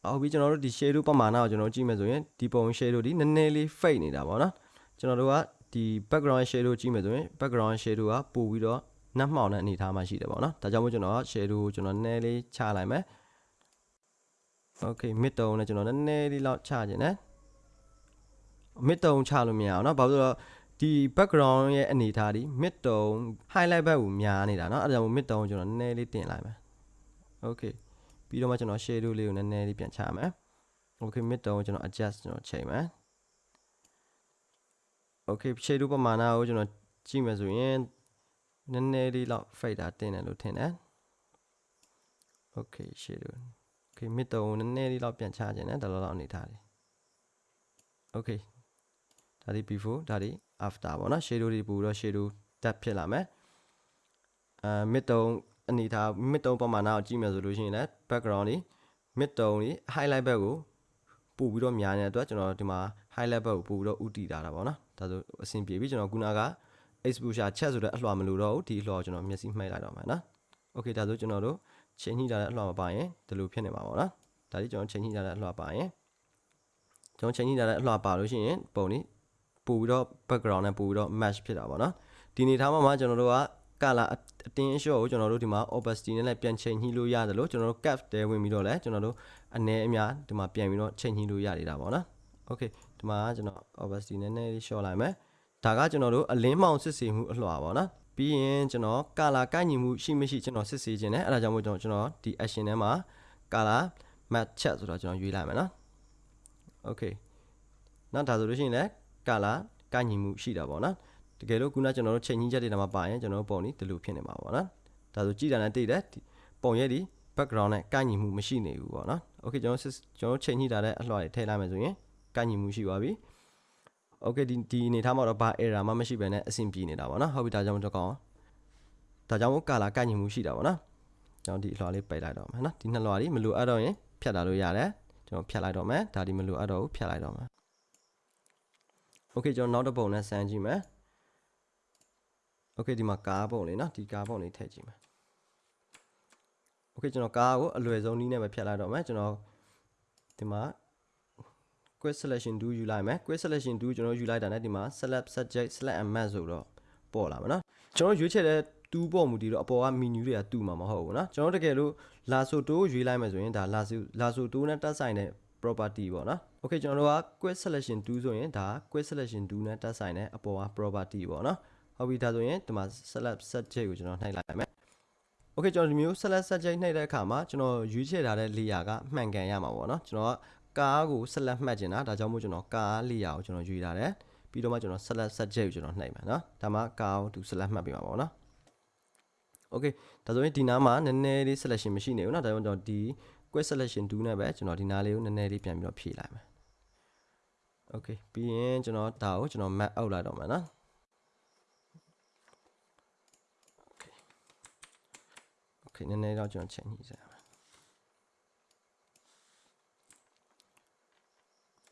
ဟုတ်ပြီကျွန်တော်တို့ဒီ shadow ပမာဏကိုကျွန်တော်ကြည့်မယ်ဆိုရင်ဒီပုံ shadow ဒီနည်းနည်းလေး fade နေတာပေါ့နော်ကျွန်တော်တို့ကဒီ background shadow ကြည့်မယ်ဆိုရင် background shadow ကပို့ပြီးတော့နတ်မှောင်တဲ့အနေအထားမှာရှိတယ်ပေါ့နော်ဒါကြောင့်မို့ကျွန်တော် shadow ကိုကျွန်တော်နည်းနည်းလေးချလိုက်မယ် okay mid tone နဲ့ကျွန်တော်နည်းနည်းလေးလောက်ချခြင်းနဲ့ mid tone ချလို့မရအောင်เนาะဘာလို့လဲဆိုတော့ဒီ background ရဲ့အနေအထားဒီ mid tone highlight ဘက်ကိုများနေတာเนาะအဲဒါကြောင့် mid tone ကိုကျွန်တော်နည်းနည်းလေးတင်လိုက်မယ် okay ပြီးတော့မှကျွန်တော် shadow လေးကိုနည်းနည်းလေးပြန်ချမယ် okay mid tone ကိုကျွန်တော် adjust ကျွန်တော်ချိန်မယ် okay shadow ပမာဏကိုကျွန်တော်ကြည့်မယ်ဆိုရင်နည်းနည်းလေးလောက် fade တာတင်တယ်လို့ထင်တယ် okay shadow okay mid tone ကိုနည်းနည်းလေးလောက်ပြန်ချခြင်းနဲ့ဒါလောက်လောက်အနေထားတယ် okay ဒါဒီ before ဒါဒီ after ပေါ့နော် shadow တွေပူတော့ shadow တက်ဖြစ်လာမယ်အဲ mid tone အနေထား mid tone ပမာဏကိုကြည့်မယ်ဆိုလို့ရှိရင်လည်း background တွေ mid tone တွေ highlight ဘက်ကိုပို့ပြီးတော့များနေတဲ့အတွက်ကျွန်တော်ဒီမှာ highlight ဘက်ကိုပို့ပြီးတော့ဥတည်တာတာပေါ့နော်ဒါဆိုအဆင်ပြေပြီကျွန်တော်ခုနက exposure ချက်ဆိုတဲ့အလွှာမလို့တော့ဘူးဒီအလွှာကိုကျွန်တော်မျက်စိမှိတ်လိုက်တော့မယ်နော် okay ဒါဆိုကျွန်တော်တို့ချိန်ညှိလာတဲ့အလွှာမပါရင်ဒီလိုဖြစ်နေမှာပေါ့နော်ဒါဒီကျွန်တော်ချိန်ညှိလာတဲ့အလွှာပါရင်ကျွန်တော်ချိန်ညှိလာတဲ့အလွှာပါလို့ရှိရင်ပုံនេះပို့ပြီးတော့ background နဲ့ပို့ပြီးတော့ match ဖြစ်တာပေါ့နော်ဒီနေထားမှာမှာကျွန်တော်တို့က color အတင်းအလျှော့ကိုကျွန်တော်တို့ဒီမှာ opacity နဲ့လည်းပြန်ချိန်ညှိလို့ရတယ်လို့ကျွန်တော်တို့ cap တဲဝင်ပြီးတော့လည်းကျွန်တော်တို့အနည်းအများဒီမှာပြန်ပြီးတော့ချိန်ညှိလို့ရနေတာပေါ့နော် okay ဒီမှာကျွန်တော် opacity နည်းနည်းလေးလျှော့လိုက်မယ်ဒါကကျွန်တော်တို့အလင်းမောင်စစ်ဆေးမှုအလွှာပေါ့နော်ပြီးရင်ကျွန်တော် color ကိုက်ညီမှုရှိမရှိကျွန်တော်စစ်ဆေးခြင်းနဲ့အဲဒါကြောင့်မို့ကျွန်တော်ကျွန်တော်ဒီ action ထဲမှာ color match chat ဆိုတော့ကျွန်တော်ရွေးလိုက်မယ်နော် okay နောက်ဒါဆိုလို့ရှိရင်လည်း color ကိုက်ညီမှုရှိတာပေါ့နော် တကယ်လို့ခုနကျွန်တော်တို့ချိန်ကြီးချက်တွေထဲမှာပါရင်ကျွန်တော်တို့ပုံនេះဒီလိုဖြစ်နေမှာပေါ့နော်ဒါဆိုကြည့်တာနဲ့သိတယ်ပုံရဲ့ဒီ background နဲ့ကိုက်ညီမှုမရှိနေဘူးပေါ့နော် okay ကျွန်တော်ကျွန်တော်ချိန်ညှိတာတဲ့အလှော်တွေထည့်လိုက်မယ်ဆိုရင်ကိုက်ညီမှုရှိပါပြီ okay ဒီဒီအနေထားမှာတော့ဘာ error မှမရှိဘဲနဲ့အဆင်ပြေနေတာပေါ့နော်ဟုတ်ပြီဒါကြောင့်တော့ကောင်းဒါကြောင့်မို့ color ကိုက်ညီမှုရှိတာပေါ့နော်ကျွန်တော်ဒီအလှော်လေးပိတ်လိုက်တော့မယ်နော်ဒီနှစ်လွှာလေးမလိုအပ်တော့ရင်ဖြတ်လာလို့ရတယ်ကျွန်တော်ဖြတ်လိုက်တော့မယ်ဒါဒီမလိုအပ်တော့ဘူးဖြတ်လိုက်တော့မယ် okay ကျွန်တော်နောက်တစ်ပုံနဲ့ဆန်းကြည့်မယ် okay ဒီမှာကားပုံလေးနော်ဒီကားပုံလေးထည့်ကြည့်မယ် okay ကျွန်တော်ကားကိုအလွယ်ဆုံးနည်းနဲ့ပဲဖြတ်လိုက်တော့မယ်ကျွန်တော်ဒီမှာ quick selection do ယူလိုက်မယ် quick selection do ကျွန်တော်ယူလိုက်တာ ਨੇ ဒီမှာ select subject select and match ဆိုတော့ပေါ်လာမှာနော်ကျွန်တော်ရွေးချယ်တဲ့တူးပေါ်မူတည်တော့အပေါ်က menu တွေကတူမှာမဟုတ်ဘူးเนาะကျွန်တော်တကယ်လို့ lasso tool ရွေးလိုက်မယ်ဆိုရင်ဒါ lasso lasso tool နဲ့တက်ဆိုင်တဲ့ property ပေါ့နော် okay ကျွန်တော်တို့က quick selection tool ဆိုရင်ဒါ quick selection tool နဲ့တက်ဆိုင်တဲ့အပေါ်က property ပေါ့နော် ဟုတ်ပြီဒါဆိုရင်ဒီမှာ select subject ကိုကျွန်တော်နှိုက်လိုက်မယ် okay ကျွန်တော်ဒီမျိုး select subject နှိုက်တဲ့အခါမှာကျွန်တော်ရွေးချယ်ထားတဲ့ layer ကမှန်ကန်ရမှာပေါ့နော်ကျွန်တော်ကကားကို select မှတ်ကျင်တာဒါကြောင့်မို့ကျွန်တော်ကား layer ကိုကျွန်တော်ရွေးထားတယ်ပြီးတော့မှကျွန်တော် select subject ကိုကျွန်တော်နှိုက်မယ်နော်ဒါမှကားကိုသူ select မှတ်ပေးမှာပေါ့နော် okay ဒါဆိုရင်ဒီနားမှာနည်းနည်းလေး selection မရှိနေဘူးနော်ဒါကြောင့်ကျွန်တော်ဒီ quick selection 2နဲ့ပဲကျွန်တော်ဒီနားလေးကိုနည်းနည်းလေးပြန်ပြီးတော့ဖြည့်လိုက်မယ် okay ပြီးရင်ကျွန်တော်ဒါကိုကျွန်တော် map out လိုက်တော့မယ်နော် นาะ okay နည်းနည်းတော့ကျွန်တော်ချိန်ညှိစရာမယ်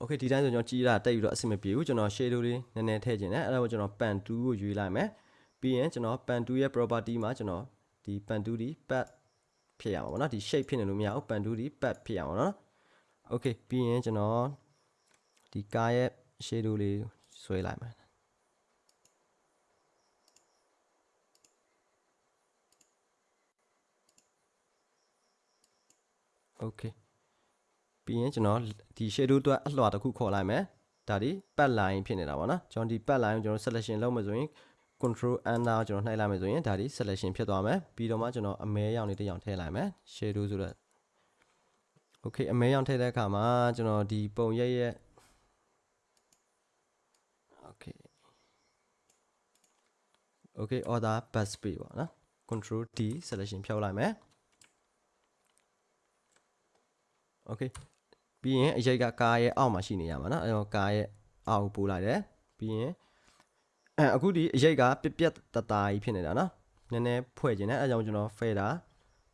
okay ဒီတိုင်းဆိုကျွန်တော်ကြီးတာတက်ပြီးတော့အဆင်မပြေဘူးကျွန်တော် shadow လေးနည်းနည်းထည့်ခြင်းနဲ့အဲ့ဒါကိုကျွန်တော် pan 2ကိုရွေးလိုက်မယ်ပြီးရင်ကျွန်တော် pan 2ရဲ့ property မှာကျွန်တော်ဒီ pan 2ဒီ pad ဖြစ်ရမှာပေါ့နော်ဒီ shape ဖြစ်နေလို့မရဘူး pan 2ဒီ pad ဖြစ်ရမှာနော် okay ပြီးရင်ကျွန်တော်ဒီကားရဲ့ shadow လေးဆွဲလိုက်မယ် okay ပြီးရင်ကျွန်တော်ဒီ shadow အတွက်အလွှာတစ်ခုခေါ်လိုက်မယ်ဒါဒီ pat line ဖြစ်နေတာပေါ့နော်ကျွန်တော်ဒီ pat line ကိုကျွန်တော် selection လုပ်မယ်ဆိုရင် control enter ကျွန်တော်နှိုက်လိုက်မယ်ဆိုရင်ဒါဒီ selection ဖြစ်သွားမယ်ပြီးတော့မှကျွန်တော်အမဲရောင်လေးတစ်ရောင်ထည့်လိုက်မယ် shadow ဆိုတော့ okay အမဲရောင်ထည့်တဲ့အခါမှာကျွန်တော်ဒီပုံရက်ရက် okay okay order bus pay ပေါ့နော် control d selection ဖြောက်လိုက်မယ် okay ပြီးရင်အရိတ်ကကားရဲ့အောက်မှာရှိနေရမှာနော်အဲတော့ကားရဲ့အောက်ကိုပို့လိုက်တယ်ပြီးရင်အဲအခုဒီအရိတ်ကပြက်ပြက်တတာကြီးဖြစ်နေတာနော်နည်းနည်းဖွဲ့ခြင်းနဲ့အဲဒါကြောင့်ကျွန်တော် fader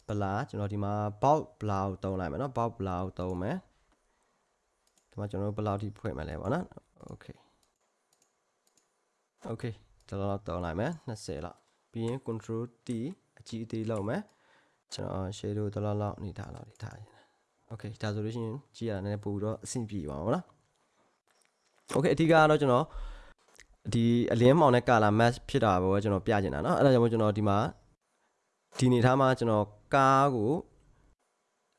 ဘလာကျွန်တော်ဒီမှာ bout ဘလာကိုတုံးလိုက်မယ်နော် bout ဘလာကိုတုံးမယ်ဒီမှာကျွန်တော်ဘယ်လောက်ထိဖွဲ့မလဲပေါ့နော် okay okay ဒါတော့တုံးလိုက်မယ်20လောက်ပြီးရင် control T အကြီးအသေးလောက်မယ်ကျွန်တော် shadow တလောက်လောက်နေထားလောက်နေထား ရင် okay ဒါဆိုလို့ရှိရင်ကြည့်ရတာနည်းနည်းပို့ပြီးတော့အဆင်ပြေပါမှာနော် okay အဓိကကတော့ကျွန်တော်ဒီအလင်းမောင်နဲ့ color match ဖြစ်တာပဲကျွန်တော်ပြချင်တာเนาะအဲ့ဒါကြောင့်မို့ကျွန်တော်ဒီမှာဒီနေထားမှာကျွန်တော်ကားကို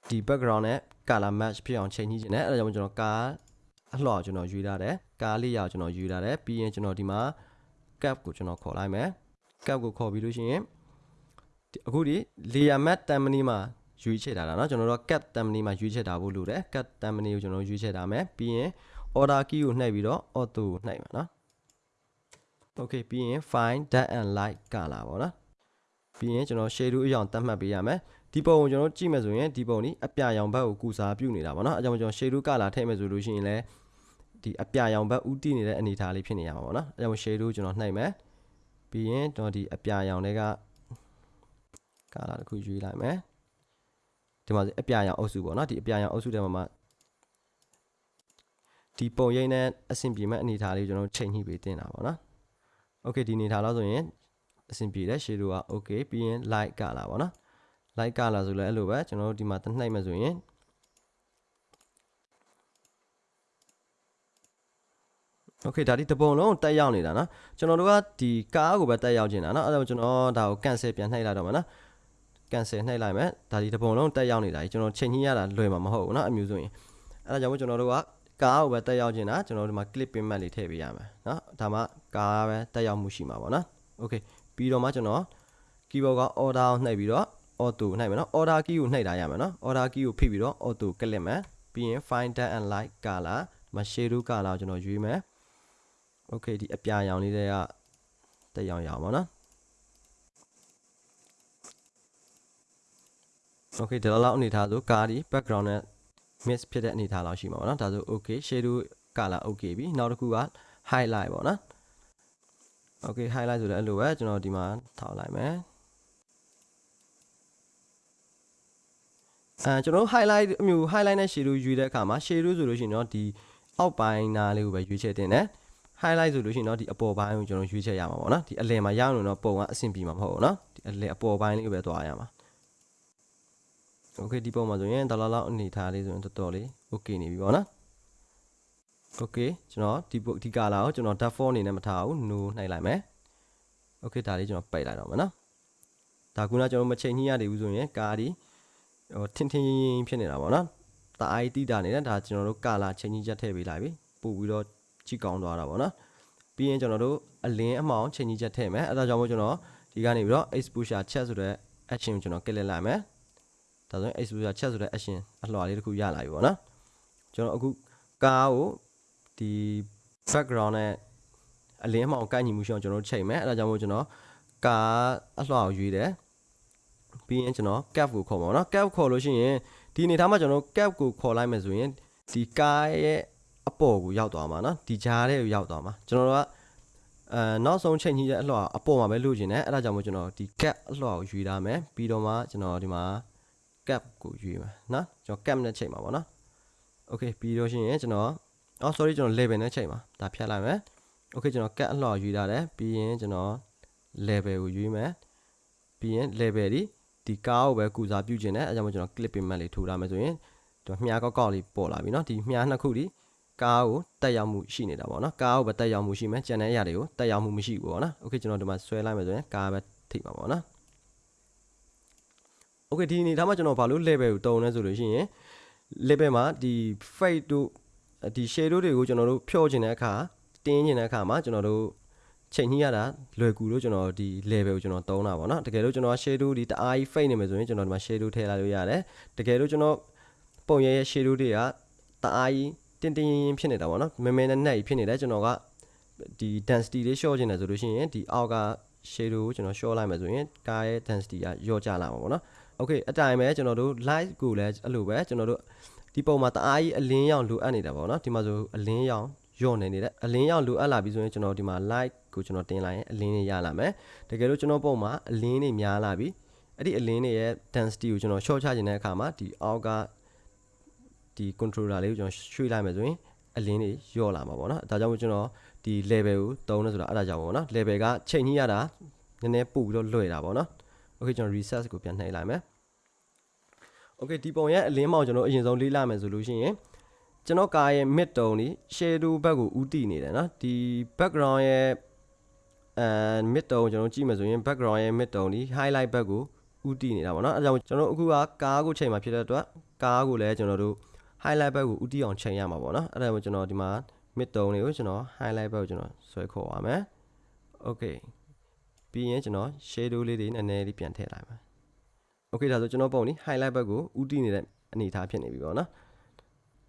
ဒီ background နဲ့ color match ဖြစ်အောင်ချိန်ညှိချင်တယ်အဲ့ဒါကြောင့်မို့ကျွန်တော်ကားအလှော်ကျွန်တော်ယူထားတယ်ကားလေးရအောင်ကျွန်တော်ယူထားတယ်ပြီးရင်ကျွန်တော်ဒီမှာ cap ကိုကျွန်တော်ခေါ်လိုက်မယ် cap ကိုခေါ်ပြီးလို့ရှိရင်ဒီအခုဒီ layer matte template မှာ ရွေးချယ်ထားတာเนาะကျွန်တော်တို့ cap template မှာရွေးချယ်ထားဖို့လိုတယ် cap template ကိုကျွန်တော်ရွေးချယ်ထားမယ်ပြီးရင် order key ကိုနှိပ်ပြီးတော့ auto ကိုနှိပ်မှာเนาะ okay ပြီးရင် find dark and light color ပေါ့နော်ပြီးရင်ကျွန်တော် shadow အရောင်သတ်မှတ်ပေးရမယ်ဒီပုံကိုကျွန်တော်ကြည့်မယ်ဆိုရင်ဒီပုံนี้အပြာရောင်ဘက်ကိုကုစားပြုနေတာပေါ့နော်အဲကြောင့်ကျွန်တော် shadow color ထည့်မယ်ဆိုလို့ရှိရင်လည်းဒီအပြာရောင်ဘက်ဥတည်နေတဲ့အနေအထားလေးဖြစ်နေရမှာပေါ့နော်အဲကြောင့် shadow ကျွန်တော်နှိပ်မယ်ပြီးရင်ကျွန်တော်ဒီအပြာရောင်တွေက color တစ်ခုရွေးလိုက်မယ် ဒီမှာအပြာရောင်အုပ်စုပေါ့နော်ဒီအပြာရောင်အုပ်စုထဲမှာမှာဒီပုံရိပ်နဲ့အဆင်ပြေမဲ့အနေအထားလေးကျွန်တော်ချိန်ညှိပေးတင်တာပေါ့နော် okay ဒီနေထားလို့ဆိုရင်အဆင်ပြေတယ် shadow က okay ပြီးရင် light ကလာပါတော့ light ကလာဆိုလဲအဲ့လိုပဲကျွန်တော်တို့ဒီမှာတနှိုက်မှဆိုရင် okay ဒါဒီတပုံလုံးတက်ရောက်နေတာနော်ကျွန်တော်တို့ကဒီကားကိုပဲတက်ရောက်နေတာနော်အဲ့ဒါကျွန်တော်ဒါကို cancel ပြန်နှိုက်လိုက်တော့မှာနော် cancel နှိုက်လိုက်မယ်ဒါဒီတပုံလုံးတက်ရောက်နေတာကြီးကျွန်တော်ချိန်ညှိရတာလွယ်မှာမဟုတ်ဘူးเนาะအမျိုးဆိုရင်အဲ့ဒါကြောင့်မို့ကျွန်တော်တို့ကကားကိုပဲတက်ရောက်နေတာကျွန်တော်တို့ဒီမှာ clip pin map လေးထည့်ပေးရမယ်เนาะဒါမှကားပဲတက်ရောက်မှုရှိမှာပေါ့နော် okay ပြီးတော့မှကျွန်တော် keyboard က order ကိုနှိပ်ပြီးတော့ auto နှိပ်မယ်เนาะ order key ကိုနှိပ်ထားရမယ်เนาะ order key ကိုဖိပြီးတော့ auto ကလစ်မယ်ပြီးရင် find dark and light color မ shadow color ကိုကျွန်တော်ရွေးမယ် okay ဒီအပြာရောင်လေးတွေကတက်ရောင်ရောင်ပါเนาะ okay ဒီလောက်အနေထားဆိုကားဒီ background နဲ့ mix ဖြစ်တဲ့အနေထားလောက်ရှိမှာပေါ့နော်ဒါဆို okay shadow color okay ပြီနောက်တစ်ခုက highlight ပေါ့နော် okay highlight ဆိုလည်းအဲ့လိုပဲကျွန်တော်ဒီမှာထောက်လိုက်မယ်အဲကျွန်တော် highlight အမျိုး highlight နဲ့ shadow ယူတဲ့အခါမှာ shadow ဆိုလို့ရှိရင်တော့ဒီအောက်ပိုင်းနားလေးကိုပဲရွေးချယ်တင်တယ် highlight ဆိုလို့ရှိရင်တော့ဒီအပေါ်ပိုင်းကိုကျွန်တော်ရွေးချယ်ရမှာပေါ့နော်ဒီအလယ်မှာရအောင်တော့ပုံကအဆင်ပြေမှာမဟုတ်ဘူးနော်ဒီအလယ်အပေါ်ပိုင်းလေးကိုပဲသွားရမှာ โอเคဒီပုံမှာဆိုရင်ဒေါ်လာလောက်အနေထားလေးဆိုရင်တော်တော်လေးโอเคနေပြီပေါ့နော်โอเคကျွန်တော်ဒီဒီ color ကိုကျွန်တော် default အနေနဲ့မထားဘူး no နှိုက်လိုက်မယ်โอเคဒါလေးကျွန်တော်ပိတ်လိုက်တော့မယ်နော်ဒါကူကကျွန်တော်မချိန်ညှိရသေးဘူးဆိုရင်ကားဒီဟိုထင်းထင်းရင်းရင်းဖြစ်နေတာပေါ့နော်တအားတိတာနေတာဒါကျွန်တော်တို့ color ချိန်ညှိချက်ထည့်ပေးလိုက်ပြီပို့ပြီးတော့ကြည့်ကောင်းသွားတာပေါ့နော်ပြီးရင်ကျွန်တော်တို့အလင်းအမှောင်ချိန်ညှိချက်ထည့်မယ်အဲဒါကြောင့်မို့ကျွန်တော်ဒီကနေပြီးတော့ exposure check ဆိုတဲ့ action ကိုကျွန်တော် click လိုက်မယ် ဒါဆိုရင် exposure check ဆိုတဲ့ action အလှော်လေးတစ်ခုရလာပြီပေါ့နော်ကျွန်တော်အခုကားကိုဒီ background နဲ့အလင်းအမှောင်ကိုက်ညီမှုရှိအောင်ကျွန်တော်ချိန်မယ်အဲဒါကြောင့်မို့ကျွန်တော်ကားအလှော်ကိုရွေးတယ်ပြီးရင်ကျွန်တော် cap ကိုခေါ်ပါတော့ cap ခေါ်လို့ရှိရင်ဒီအနေထားမှာကျွန်တော် cap ကိုခေါ်လိုက်မယ်ဆိုရင်ဒီကားရဲ့အပေါ်ကိုရောက်သွားမှာเนาะဒီကြားထဲကိုရောက်သွားမှာကျွန်တော်တို့ကအဲနောက်ဆုံးချိန်ကြီးတဲ့အလှော်အပေါ်မှာပဲလိုချင်တယ်အဲဒါကြောင့်မို့ကျွန်တော်ဒီ cap အလှော်ကိုယူထားမယ်ပြီးတော့မှကျွန်တော်ဒီမှာ cap ကိုယူမှာနော်ကျွန်တော် cap နဲ့ချိန်မှာပေါ့နော် okay ပြီးတော့ရှိရင်ကျွန်တော်အော် sorry ကျွန်တော် level နဲ့ချိန်မှာဒါဖြတ်လိုက်မယ် okay ကျွန်တော် cap အလှော်ယူထားတယ်ပြီးရင်ကျွန်တော် level ကိုယူမယ်ပြီးရင် level ဒီဒီကားကိုပဲကုစားပြုခြင်းနဲ့အဲကြောင့်မို့ကျွန်တော် clip payment လေးထိုးထားမယ်ဆိုရင်ဒီမြားကောက်ကောက်လေးပေါ်လာပြီเนาะဒီမြားနှစ်ခုဒီကားကိုတက်ရောက်မှုရှိနေတာပေါ့နော်ကားကိုပဲတက်ရောက်မှုရှိမယ်ကျန်တဲ့အရာတွေကိုတက်ရောက်မှုမရှိဘူးပေါ့နော်โอเคကျွန်တော်ဒီမှာဆွဲလိုက်မယ်ဆိုရင်ကားပဲထိမှာပေါ့နော်โอเ คဒီအနေထားမှာကျွန်တော်ဘာလို့ level ကိုတုံးလဲဆိုလို့ရှိရင် level မှာဒီ fade တို့ဒီ shade တို့တွေကိုကျွန်တော်တို့ဖြောခြင်းတဲ့အခါတင်းခြင်းတဲ့အခါမှာကျွန်တော်တို့ချိန်ညှိရတာလွယ်ကူလို့ကျွန်တော်ဒီ level ကိုကျွန်တော်တုံးတာပေါ့နော်တကယ်လို့ကျွန်တော် shadow ဒီတအားကြီး fade နေမယ်ဆိုရင်ကျွန်တော်ဒီမှာ shadow ထည့်လိုက်လို့ရတယ်တကယ်လို့ကျွန်တော်ပုံရရဲ့ shadow တွေကတအားကြီးတင်းတင်းရင်ရင်ဖြစ်နေတာပေါ့နော်မဲမဲနဲ့နဲ့ဖြစ်နေတယ်ကျွန်တော်ကဒီ density လေး short ချင်တယ်ဆိုလို့ရှိရင်ဒီအောက်က shadow ကိုကျွန်တော် short လိုက်မယ်ဆိုရင်ကားရဲ့ density ကလျော့ကျလာမှာပေါ့နော် okay အတိုင်းပဲကျွန်တော်တို့ light ကိုလည်းအဲ့လိုပဲကျွန်တော်တို့ဒီပုံမှာတအားကြီးအလင်းရောင်လိုအပ်နေတာပေါ့နော်ဒီမှာဆိုအလင်းရောင်ညော့နေနေတယ်အလင်းရောင်လိုအပ်လာပြီဆိုရင်ကျွန်တော်ဒီမှာ light ကိုကျွန်တော်တင်လိုက်ရင်အလင်းတွေရလာမယ်တကယ်လို့ကျွန်တော်ပုံမှာအလင်းတွေများလာပြီအဲ့ဒီအလင်းတွေရဲ့ density ကိုကျွန်တော် short ချခြင်းတဲ့အခါမှာဒီအောက်ကဒီ controller လေးကိုကျွန်တော်ရွှေ့လိုက်မယ်ဆိုရင်အလင်းတွေညော့လာမှာပေါ့နော်ဒါကြောင့်မို့ကျွန်တော်ဒီ level ကိုတုံးနေဆိုတာအဲ့ဒါကြောင့်ပေါ့နော် level ကချိန်ကြီးရတာနည်းနည်းပို့ပြီးတော့လွယ်တာပေါ့နော် okay ကျွန်တော် research ကိုပြန်နှိပ်လိုက်မယ် okay ဒီပုံရဲ့အလင်းမောင်ကျွန်တော်အရင်ဆုံးလေးလိုက်မယ်ဆိုလို့ရှိရင်ကျွန်တော်ကားရဲ့ mid tone ဒီ shadow ဘက်ကိုဥတည်နေတယ်နော်ဒီ background ရဲ့အဲ mid tone ကျွန်တော်ကြည့်မယ်ဆိုရင် background ရဲ့ mid tone ဒီ highlight ဘက်ကိုဥတည်နေတာပေါ့နော်အဲဒါကြောင့်ကျွန်တော်အခုကကားကိုချိန်မှာဖြစ်တဲ့အတွက်ကားကိုလည်းကျွန်တော်တို့ highlight ဘက်ကိုဥတည်အောင်ချိန်ရမှာပေါ့နော်အဲဒါကြောင့်ကျွန်တော်ဒီမှာ mid tone တွေကိုကျွန်တော် highlight ဘက်ကိုကျွန်တော်ဆွဲခေါ်ပါမယ် okay ပြီးရင်ကျွန်တော် shadow လေးတွေနည်းနည်းလေးပြန်ထည့်လိုက်ပါ okay ဒါဆိုကျွန်တော်ပုံนี่ highlight ဘက်ကိုဥတည်နေတဲ့အနေအထားဖြစ်နေပြီပေါ့နော်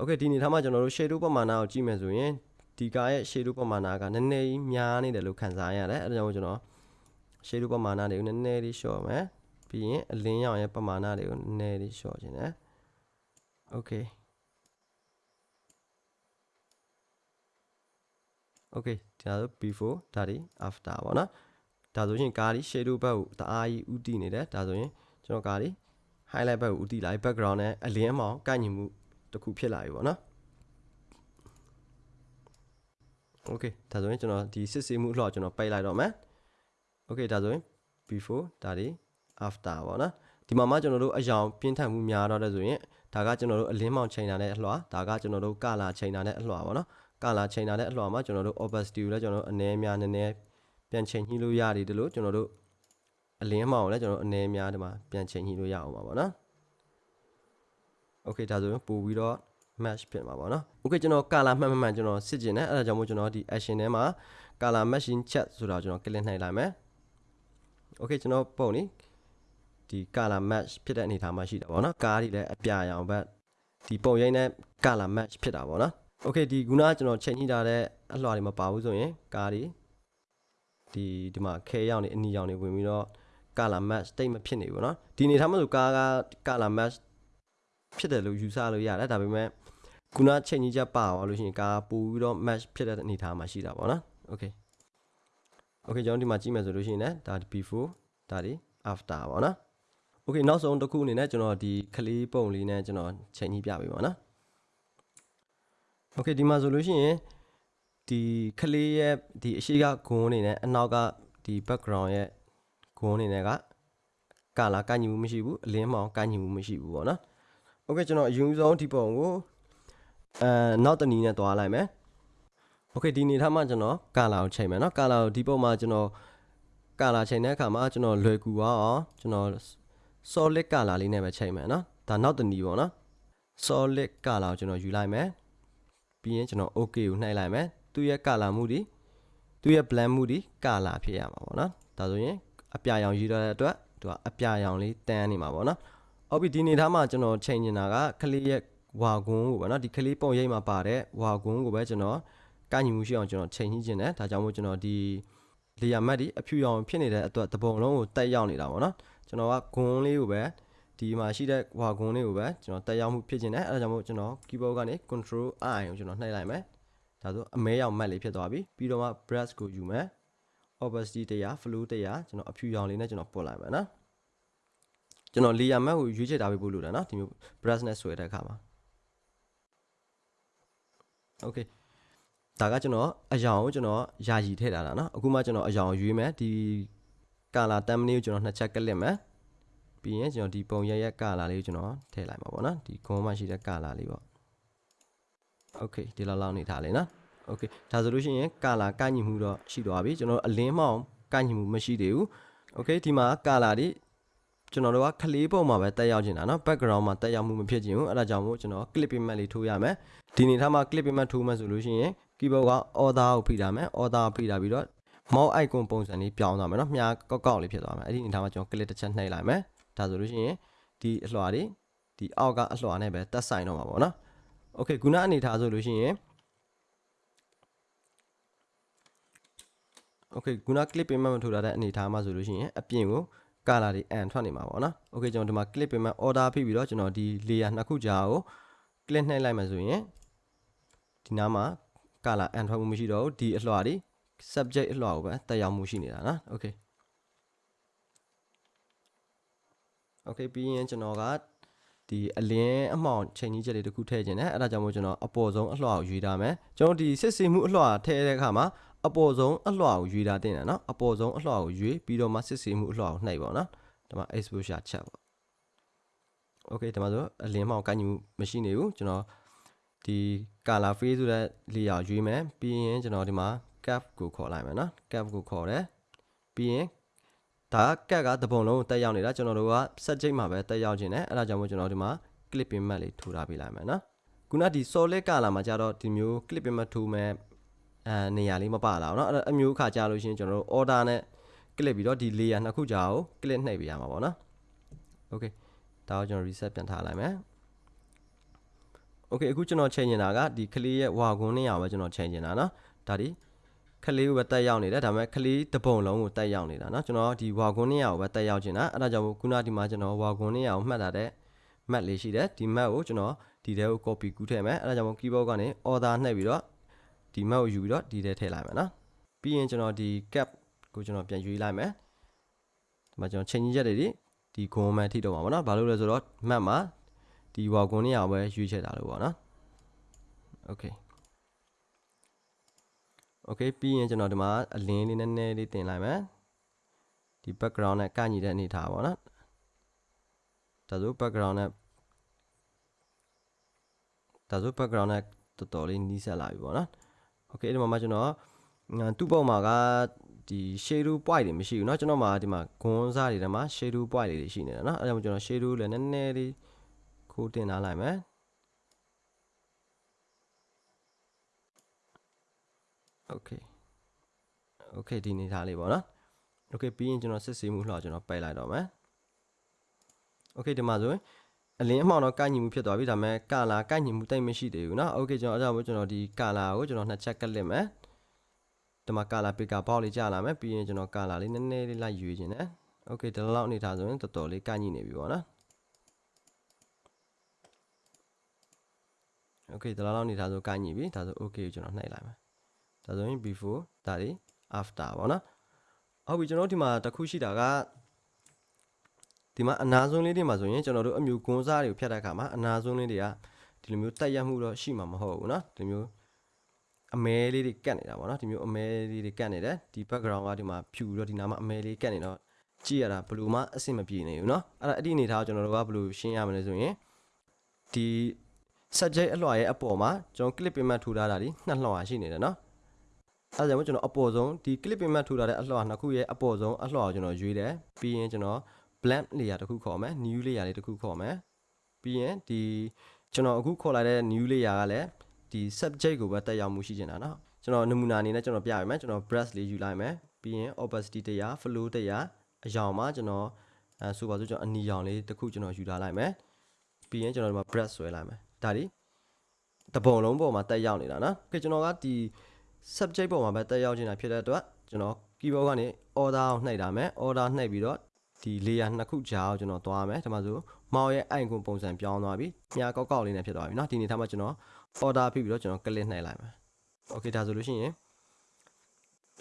okay ဒီအနေအထားမှာကျွန်တော်တို့ shadow ပမာဏကိုကြည့်မယ်ဆိုရင်ဒီကားရဲ့ shadow ပမာဏကနည်းနည်းကြီးများနေတယ်လို့ခံစားရတယ်အဲဒါကြောင့်ကျွန်တော် shadow ပမာဏတွေကိုနည်းနည်းလေးလျှော့မယ်ပြီးရင်အလင်းရောင်ရဲ့ပမာဏတွေကိုနည်းနည်းလေးလျှော့ခြင်းတယ် okay okay ဒါဆို before ဒါဒီ after ပေါ့နော် ဒါဆိုရင်ကားဒီ shadow ဘက်ကိုတအားကြီးဥတည်နေတယ်ဒါဆိုရင်ကျွန်တော်ကားဒီ highlight ဘက်ကိုဥတည်လိုက် background နဲ့အလင်းအမောင်ကိုက်ညီမှုတစ်ခုဖြစ်လာပြီပေါ့နော် okay ဒါဆိုရင်ကျွန်တော်ဒီစစ်ဆေးမှုအလှော်ကျွန်တော်ပိတ်လိုက်တော့မယ် okay ဒါဆိုရင် before ဒါဒီ after ပေါ့နော်ဒီမှာမှကျွန်တော်တို့အယောင်ပြင်းထန်မှုများတော့တဲ့ဆိုရင်ဒါကကျွန်တော်တို့အလင်းမောင်ချိန်တာနဲ့အလှော်ဒါကကျွန်တော်တို့ကလာချိန်တာနဲ့အလှော်ပေါ့နော်ကလာချိန်တာနဲ့အလှော်မှာကျွန်တော်တို့ opacity ကိုလည်းကျွန်တော်တို့အနည်းများနည်းနည်း ပြန်ချိန်ညှိလို့ရတယ်တလို့ကျွန်တော်တို့အလင်းမောင်ကိုလည်းကျွန်တော်တို့အနည်းများဒီမှာပြန်ချိန်ညှိလို့ရအောင်ပါပေါ့နော် okay ဒါဆိုရင်ပို့ပြီးတော့ match ဖြစ်မှာပေါ့နော် okay ကျွန်တော် color မှန်မှန်ကျွန်တော်စစ်ကျင်တယ်အဲ့ဒါကြောင့်မို့ကျွန်တော်ဒီ action ထဲမှာ color matching chat ဆိုတာကျွန်တော် click နှိပ်လိုက်မယ် okay ကျွန်တော်ပုံနေဒီ color match ဖြစ်တဲ့အနေအထားမှာရှိတာပေါ့နော်ကားတွေလည်းအပြာရောင်ဘက်ဒီပုံရိပ်နဲ့ color match ဖြစ်တာပေါ့နော် okay ဒီခုနကကျွန်တော်ချိန်ညှိထားတဲ့အလှော်တွေမပါဘူးဆိုရင်ကားတွေ ဒီဒီမှာခဲရောင်တွေအနီရောင်တွေဝင်ပြီးတော့ color match တိတ်မဖြစ်နေဘူးเนาะဒီအနေထားမှာဆိုကားက color match ဖြစ်တယ်လို့ယူဆလို့ရတယ်ဒါပေမဲ့ခုနချိန်ကြီးချက်ပါသွားလို့ရှိရင်ကားပို့ပြီးတော့ match ဖြစ်တဲ့အနေအထားမှာရှိတာပေါ့နော် okay okay ကျွန်တော်ဒီမှာကြည့်မယ်ဆိုလို့ရှိရင်လည်းဒါ before ဒါဒီ after ပေါ့နော် okay နောက်ဆုံးတစ်ခုအနေနဲ့ကျွန်တော်ဒီကလေးပုံလေးနဲ့ကျွန်တော်ချိန်ကြီးပြပေးပါနော် okay ဒီမှာဆိုလို့ရှိရင် ဒီကလေးရဲ့ဒီအရှိကဂုံးအနေနဲ့အနောက်ကဒီ background ရဲ့ဂုံးအနေနဲ့ကကာလာကညီမှုမရှိဘူးအလင်းမောင်ကညီမှုမရှိဘူးပေါ့နော် โอเคကျွန်တော်အရင်ဆုံးဒီပုံကိုအဲနောက်တနည်းနဲ့သွားလိုက်မယ်โอเคဒီနေထားမှကျွန်တော်ကာလာကိုချိန်မယ်เนาะကာလာကိုဒီပုံမှာကျွန်တော်ကာလာချိန်တဲ့အခါမှာကျွန်တော်လွယ်ကူအောင်ကျွန်တော် solid ကာလာလေးနဲ့ပဲချိန်မယ်เนาะဒါနောက်တနည်းပေါ့เนาะ solid ကာလာကိုကျွန်တော်ယူလိုက်မယ်ပြီးရင်ကျွန်တော် okay ကိုနှိုက်လိုက်မယ် သူ့ရဲ့ color မှုဒီသူ့ရဲ့ blend မှုဒီ color ဖြစ်ရမှာပေါ့နော်ဒါဆိုရင်အပြာရောင်ရေးထားတဲ့အတွက်သူကအပြာရောင်လေးတန်းနေမှာပေါ့နော်ဟုတ်ပြီဒီနေသားမှာကျွန်တော်ချိန်နေတာကကလေးရဲ့ဝါကွန်းကိုပေါ့နော်ဒီကလေးပုံရိပ်မှာပါတဲ့ဝါကွန်းကိုပဲကျွန်တော်ကန့်ညီမှုရှိအောင်ကျွန်တော်ချိန်ကြီးခြင်းတယ်ဒါကြောင့်မို့ကျွန်တော်ဒီလေယာမတ်ဒီအဖြူရောင်ဖြစ်နေတဲ့အတွက်တပုံလုံးကိုတက်ရောက်နေတာပေါ့နော်ကျွန်တော်ကဂွန်းလေးကိုပဲဒီမှာရှိတဲ့ဝါဂွန်းလေးကိုပဲကျွန်တော်တက်ရောက်မှုဖြစ်ခြင်းတယ်အဲဒါကြောင့်မို့ကျွန်တော် keyboard ကနေ control i ကိုကျွန်တော်နှိပ်လိုက်မယ် ဒါဆိုအမဲရောင်မတ်လေးဖြစ်သွားပြီပြီးတော့မှ brush ကိုယူမယ် opacity တရား flow တရားကျွန်တော်အဖြူရောင်လေးနဲ့ကျွန်တော်ပုတ်လိုက်မယ်နော်ကျွန်တော် layer mask ကိုရွေးချယ်ထားပေးဖို့လိုတယ်နော်ဒီမျိုး brush နဲ့ဆွဲတဲ့အခါမှာ okay ဒါကကျွန်တော်အယောင်ကိုကျွန်တော်ယာယီထည့်ထားတာနော်အခုမှကျွန်တော်အယောင်ရွေးမယ်ဒီ color thumbnail ကိုကျွန်တော်နှစ်ချက်ကလစ်မယ်ပြီးရင်ကျွန်တော်ဒီပုံရရက် color လေးကိုကျွန်တော်ထည့်လိုက်မှာပေါ့နော်ဒီခွန်မှရှိတဲ့ color လေးပေါ့ okay ဒီလောက်လောက်နေထားလေเนาะ okay ဒါဆိုလို့ရှိရင် color ကညီမှုတော့ရှိသွားပြီကျွန်တော်အလင်းမောင်ကညီမှုမရှိသေးဘူး okay ဒီမှာ color တွေကျွန်တော်တို့ကခလေးပုံမှာပဲတက်ရောက်နေတာเนาะ background မှာတက်ရောက်မှုမဖြစ်ချင်ဘူးအဲ့ဒါကြောင့်မို့ကျွန်တော် clip payment လေးထိုးရမယ်ဒီနေထားမှာ clip payment ထိုးမှဆိုလို့ရှိရင် keyboard က order ကိုဖိထားမယ် order ဖိထားပြီးတော့ mouse icon ပုံစံလေးပြောင်းသွားမယ်เนาะမြားကောက်ကောက်လေးဖြစ်သွားမယ်အဲ့ဒီနေထားမှာကျွန်တော် clip တစ်ချက်နှိပ်လိုက်မယ်ဒါဆိုလို့ရှိရင်ဒီအလွှာတွေဒီအောက်ကအလွှာနဲ့ပဲတက်ဆိုင်တော့မှာပေါ့เนาะ okay ခုနအနေထားဆိုလို့ရှိရင် okay ခုန clip payment မထိုးထားတဲ့အနေထားမှာဆိုလို့ရှိရင်အပြင်ကို color တွေ and ထွက်နေမှာပေါ့နော် okay ကျွန်တော်ဒီမှာ clip payment order ဖိပြီးတော့ကျွန်တော်ဒီ layer နှစ်ခုကြားကို click နှိပ်လိုက်မှဆိုရင်ဒီနားမှာ color and ထွက်မှုမရှိတော့ဘူးဒီအလွှာတွေ subject အလွှာကိုပဲတက်ရောက်မှုရှိနေတာနော် okay okay ပြီးရင်ကျွန်တော်က ဒီအလင်းအမှောင်ချိန်ကြီးချက်လေးတစ်ခုထည့်ခြင်းနဲ့အဲ့ဒါကြောင့်မို့ကျွန်တော်အပေါ်ဆုံးအလွှာကိုရွေးထားမယ်ကျွန်တော်ဒီစစ်စီမှုအလွှာထည့်တဲ့အခါမှာအပေါ်ဆုံးအလွှာကိုရွေးထားတင်တယ်နော်အပေါ်ဆုံးအလွှာကိုရွေးပြီးတော့မှစစ်စီမှုအလွှာကိုနှိပ်ပါနော်ဒီမှာ exposure ချက်ပေါ့ okay ဒီမှာဆိုအလင်းမှောင်ကိုက်ညီမှုမရှိနေဘူးကျွန်တော်ဒီ color fade ဆိုတဲ့ layer ရွေးမယ်ပြီးရင်ကျွန်တော်ဒီမှာ cap ကိုခေါ်လိုက်မယ်နော် cap ကိုခေါ်တယ်ပြီးရင် ဒါကက်ကတပုံလုံးတက်ရောက်နေတာကျွန်တော်တို့က subject မှာပဲတက်ရောက်ခြင်းနဲ့အဲ့ဒါကြောင့်မို့ကျွန်တော်ဒီမှာ clipping mat လေးထိုးထားပေးလိုက်မယ်နော်ခုနဒီ solid color မှာကြတော့ဒီမျိုး clipping mat ထိုးမယ်အဲနေရာလေးမပါလာဘူးเนาะအဲ့အမျိုးခါကြလို့ရှရင်ကျွန်တော်တို့ order နဲ့ click ပြီးတော့ဒီ layer နှစ်ခုကြာကို click နှိပ်ပေးရမှာပေါ့နော် okay ဒါကိုကျွန်တော် reset ပြန်ထားလိုက်မယ် okay အခုကျွန်တော်ချိန်နေတာကဒီကလေးရဲ့ဝါကွန်းနေရာပဲကျွန်တော်ချိန်နေတာเนาะဒါဒီ ကလေးကိုပဲတက်ရောက်နေတယ်ဒါပေမဲ့ကလေးတပုံလုံးကိုတက်ရောက်နေတာเนาะကျွန်တော်ဒီဝါကွန်းနေရာကိုပဲတက်ရောက်နေတာအဲ့ဒါကြောင့်ခုနဒီမှာကျွန်တော်ဝါကွန်းနေရာကိုမှတ်ထားတဲ့ map လေးရှိတယ်ဒီ map ကိုကျွန်တော်ဒီထဲကို copy ကူးထည့်မယ်အဲ့ဒါကြောင့်မို့ keyboard ကနေ order နှိပ်ပြီးတော့ဒီ map ကိုယူပြီးတော့ဒီထဲထည့်လိုက်မယ်နော်ပြီးရင်ကျွန်တော်ဒီ cap ကိုကျွန်တော်ပြန်ယူလိုက်မယ်ဒီမှာကျွန်တော်ချိန်ကြီးချက်တွေဒီဒီဂွန်မှန်ထိတော့မှာပေါ့နော်ဘာလို့လဲဆိုတော့ map မှာဒီဝါကွန်နေရာပဲရွေးချက်တာလို့ပေါ့နော် okay okay ပြီးရင်ကျွန်တော်ဒီမှာအလင်းလေးနည်းနည်းလေးတင်လိုက်မယ်ဒီ background နဲ့ကန့်ညီတဲ့အနေထားပေါ့နော်ဒါဆို background နဲ့ဒါဆို background နဲ့တော်တော်လေးနီးစပ်လာပြီပေါ့နော် okay ဒီမှာမှကျွန်တော်သူ့ပုံမှာကဒီ shadow point တွေမရှိဘူးเนาะကျွန်တော်မှာဒီမှာဂွန်းစားတွေထဲမှာ shadow point တွေရှိနေတယ်เนาะအဲဒါကြောင့်ကျွန်တော် shadow လည်းနည်းနည်းလေးခိုးတင်ထားလိုက်မယ် okay okay ဒီနေသားလေးပေါ့နော် okay ပြီးရင်ကျွန်တော်စစ်ဆေးမှုလှော်ကျွန်တော်ပိတ်လိုက်တော့မယ် okay ဒီမှာဆိုရင်အလင်းအမှောင်တော့ကိုက်ညီမှုဖြစ်သွားပြီဒါပေမဲ့ကာလာကိုက်ညီမှုတိတ်မရှိသေးဘူးเนาะ okay ကျွန်တော်အဲ့ဒါမို့ကျွန်တော်ဒီကာလာကိုကျွန်တော်နှစ်ချက်ကလစ်မယ်ဒီမှာကာလာပီကာဘောက်လေးကြာလာမယ်ပြီးရင်ကျွန်တော်ကာလာလေးနည်းနည်းလေးလိုက်ရွေးခြင်းနဲ့ okay ဒီလောက်အနေထားဆိုရင်တော်တော်လေးကိုက်ညီနေပြီပေါ့နော် okay ဒီလောက်အနေထားဆိုကိုက်ညီပြီဒါဆို okay ကိုကျွန်တော်နှိပ်လိုက်မယ် ဒါဆိုရင် before ဒါဒီ after ပေါ့နော်ဟုတ်ပြီကျွန်တော်ဒီမှာတစ်ခုရှိတာကဒီမှာအနာဆုံးလေးတွေမှာဆိုရင်ကျွန်တော်တို့အမျိုးကွန်စားတွေကိုဖြတ်တဲ့အခါမှာအနာဆုံးလေးတွေကဒီလိုမျိုးတက်ရက်မှုတော့ရှိမှာမဟုတ်ဘူးเนาะဒီမျိုးအမဲလေးတွေကတ်နေတာပေါ့နော်ဒီမျိုးအမဲလေးတွေကတ်နေတယ်ဒီ background ကဒီမှာဖြူပြီးတော့ဒီနားမှာအမဲလေးကတ်နေတော့ကြည့်ရတာဘယ်လိုမှအဆင်မပြေနေဘူးเนาะအဲ့ဒါအဲ့ဒီအနေထားကိုကျွန်တော်တို့ကဘယ်လိုရှင်းရမလဲဆိုရင်ဒီ subject အလွှာရဲ့အပေါ်မှာကျွန်တော် clip payment ထူထားတာဒီနှစ်လွှာရှိနေတယ်เนาะ အဲဒါကြောင့်ကျွန်တော်အပေါ်ဆုံးဒီ clip payment ထူထားတဲ့အလွှာနှစ်ခုရဲ့အပေါ်ဆုံးအလွှာကိုကျွန်တော်ရွေးတယ်ပြီးရင်ကျွန်တော် blank layer တစ်ခုခေါ်မယ် new layer လေးတစ်ခုခေါ်မယ်ပြီးရင်ဒီကျွန်တော်အခုခေါ်လိုက်တဲ့ new layer ကလည်းဒီ subject ကိုပဲတက်ရောက်မှုရှိနေတာเนาะကျွန်တော်နမူနာအနေနဲ့ကျွန်တော်ပြရမယ်ကျွန်တော် brush လေးယူလိုက်မယ်ပြီးရင် opacity တရား flow တရားအရောင်မှာကျွန်တော်အဲဆိုပါစို့ကျွန်တော်အနီရောင်လေးတစ်ခုကျွန်တော်ယူထားလိုက်မယ်ပြီးရင်ကျွန်တော်ဒီမှာ brush ဆွဲလိုက်မယ်ဒါဒီတပုံလုံးပေါ်မှာတက်ရောက်နေတာနော်။ခေကျွန်တော်ကဒီ subject ပေါ်မှာပဲတက်ရောက်နေတာဖြစ်တဲ့အတွက်ကျွန်တော် keyboard ကနေ order ကိုနှိပ်တာမယ် order နှိပ်ပြီးတော့ဒီ layer နှစ်ခုကြားကိုကျွန်တော်သွားမယ်ဒီမှာဆိုမောင်ရဲ့ icon ပုံစံပြောင်းသွားပြီ။ညာကောက်ကောက်လေးနဲ့ဖြစ်သွားပြီနော်။ဒီနေ့ထားမှာကျွန်တော် order ဖိပြီးတော့ကျွန်တော် click နှိပ်လိုက်မယ်။ Okay ဒါဆိုလို့ရှိရင်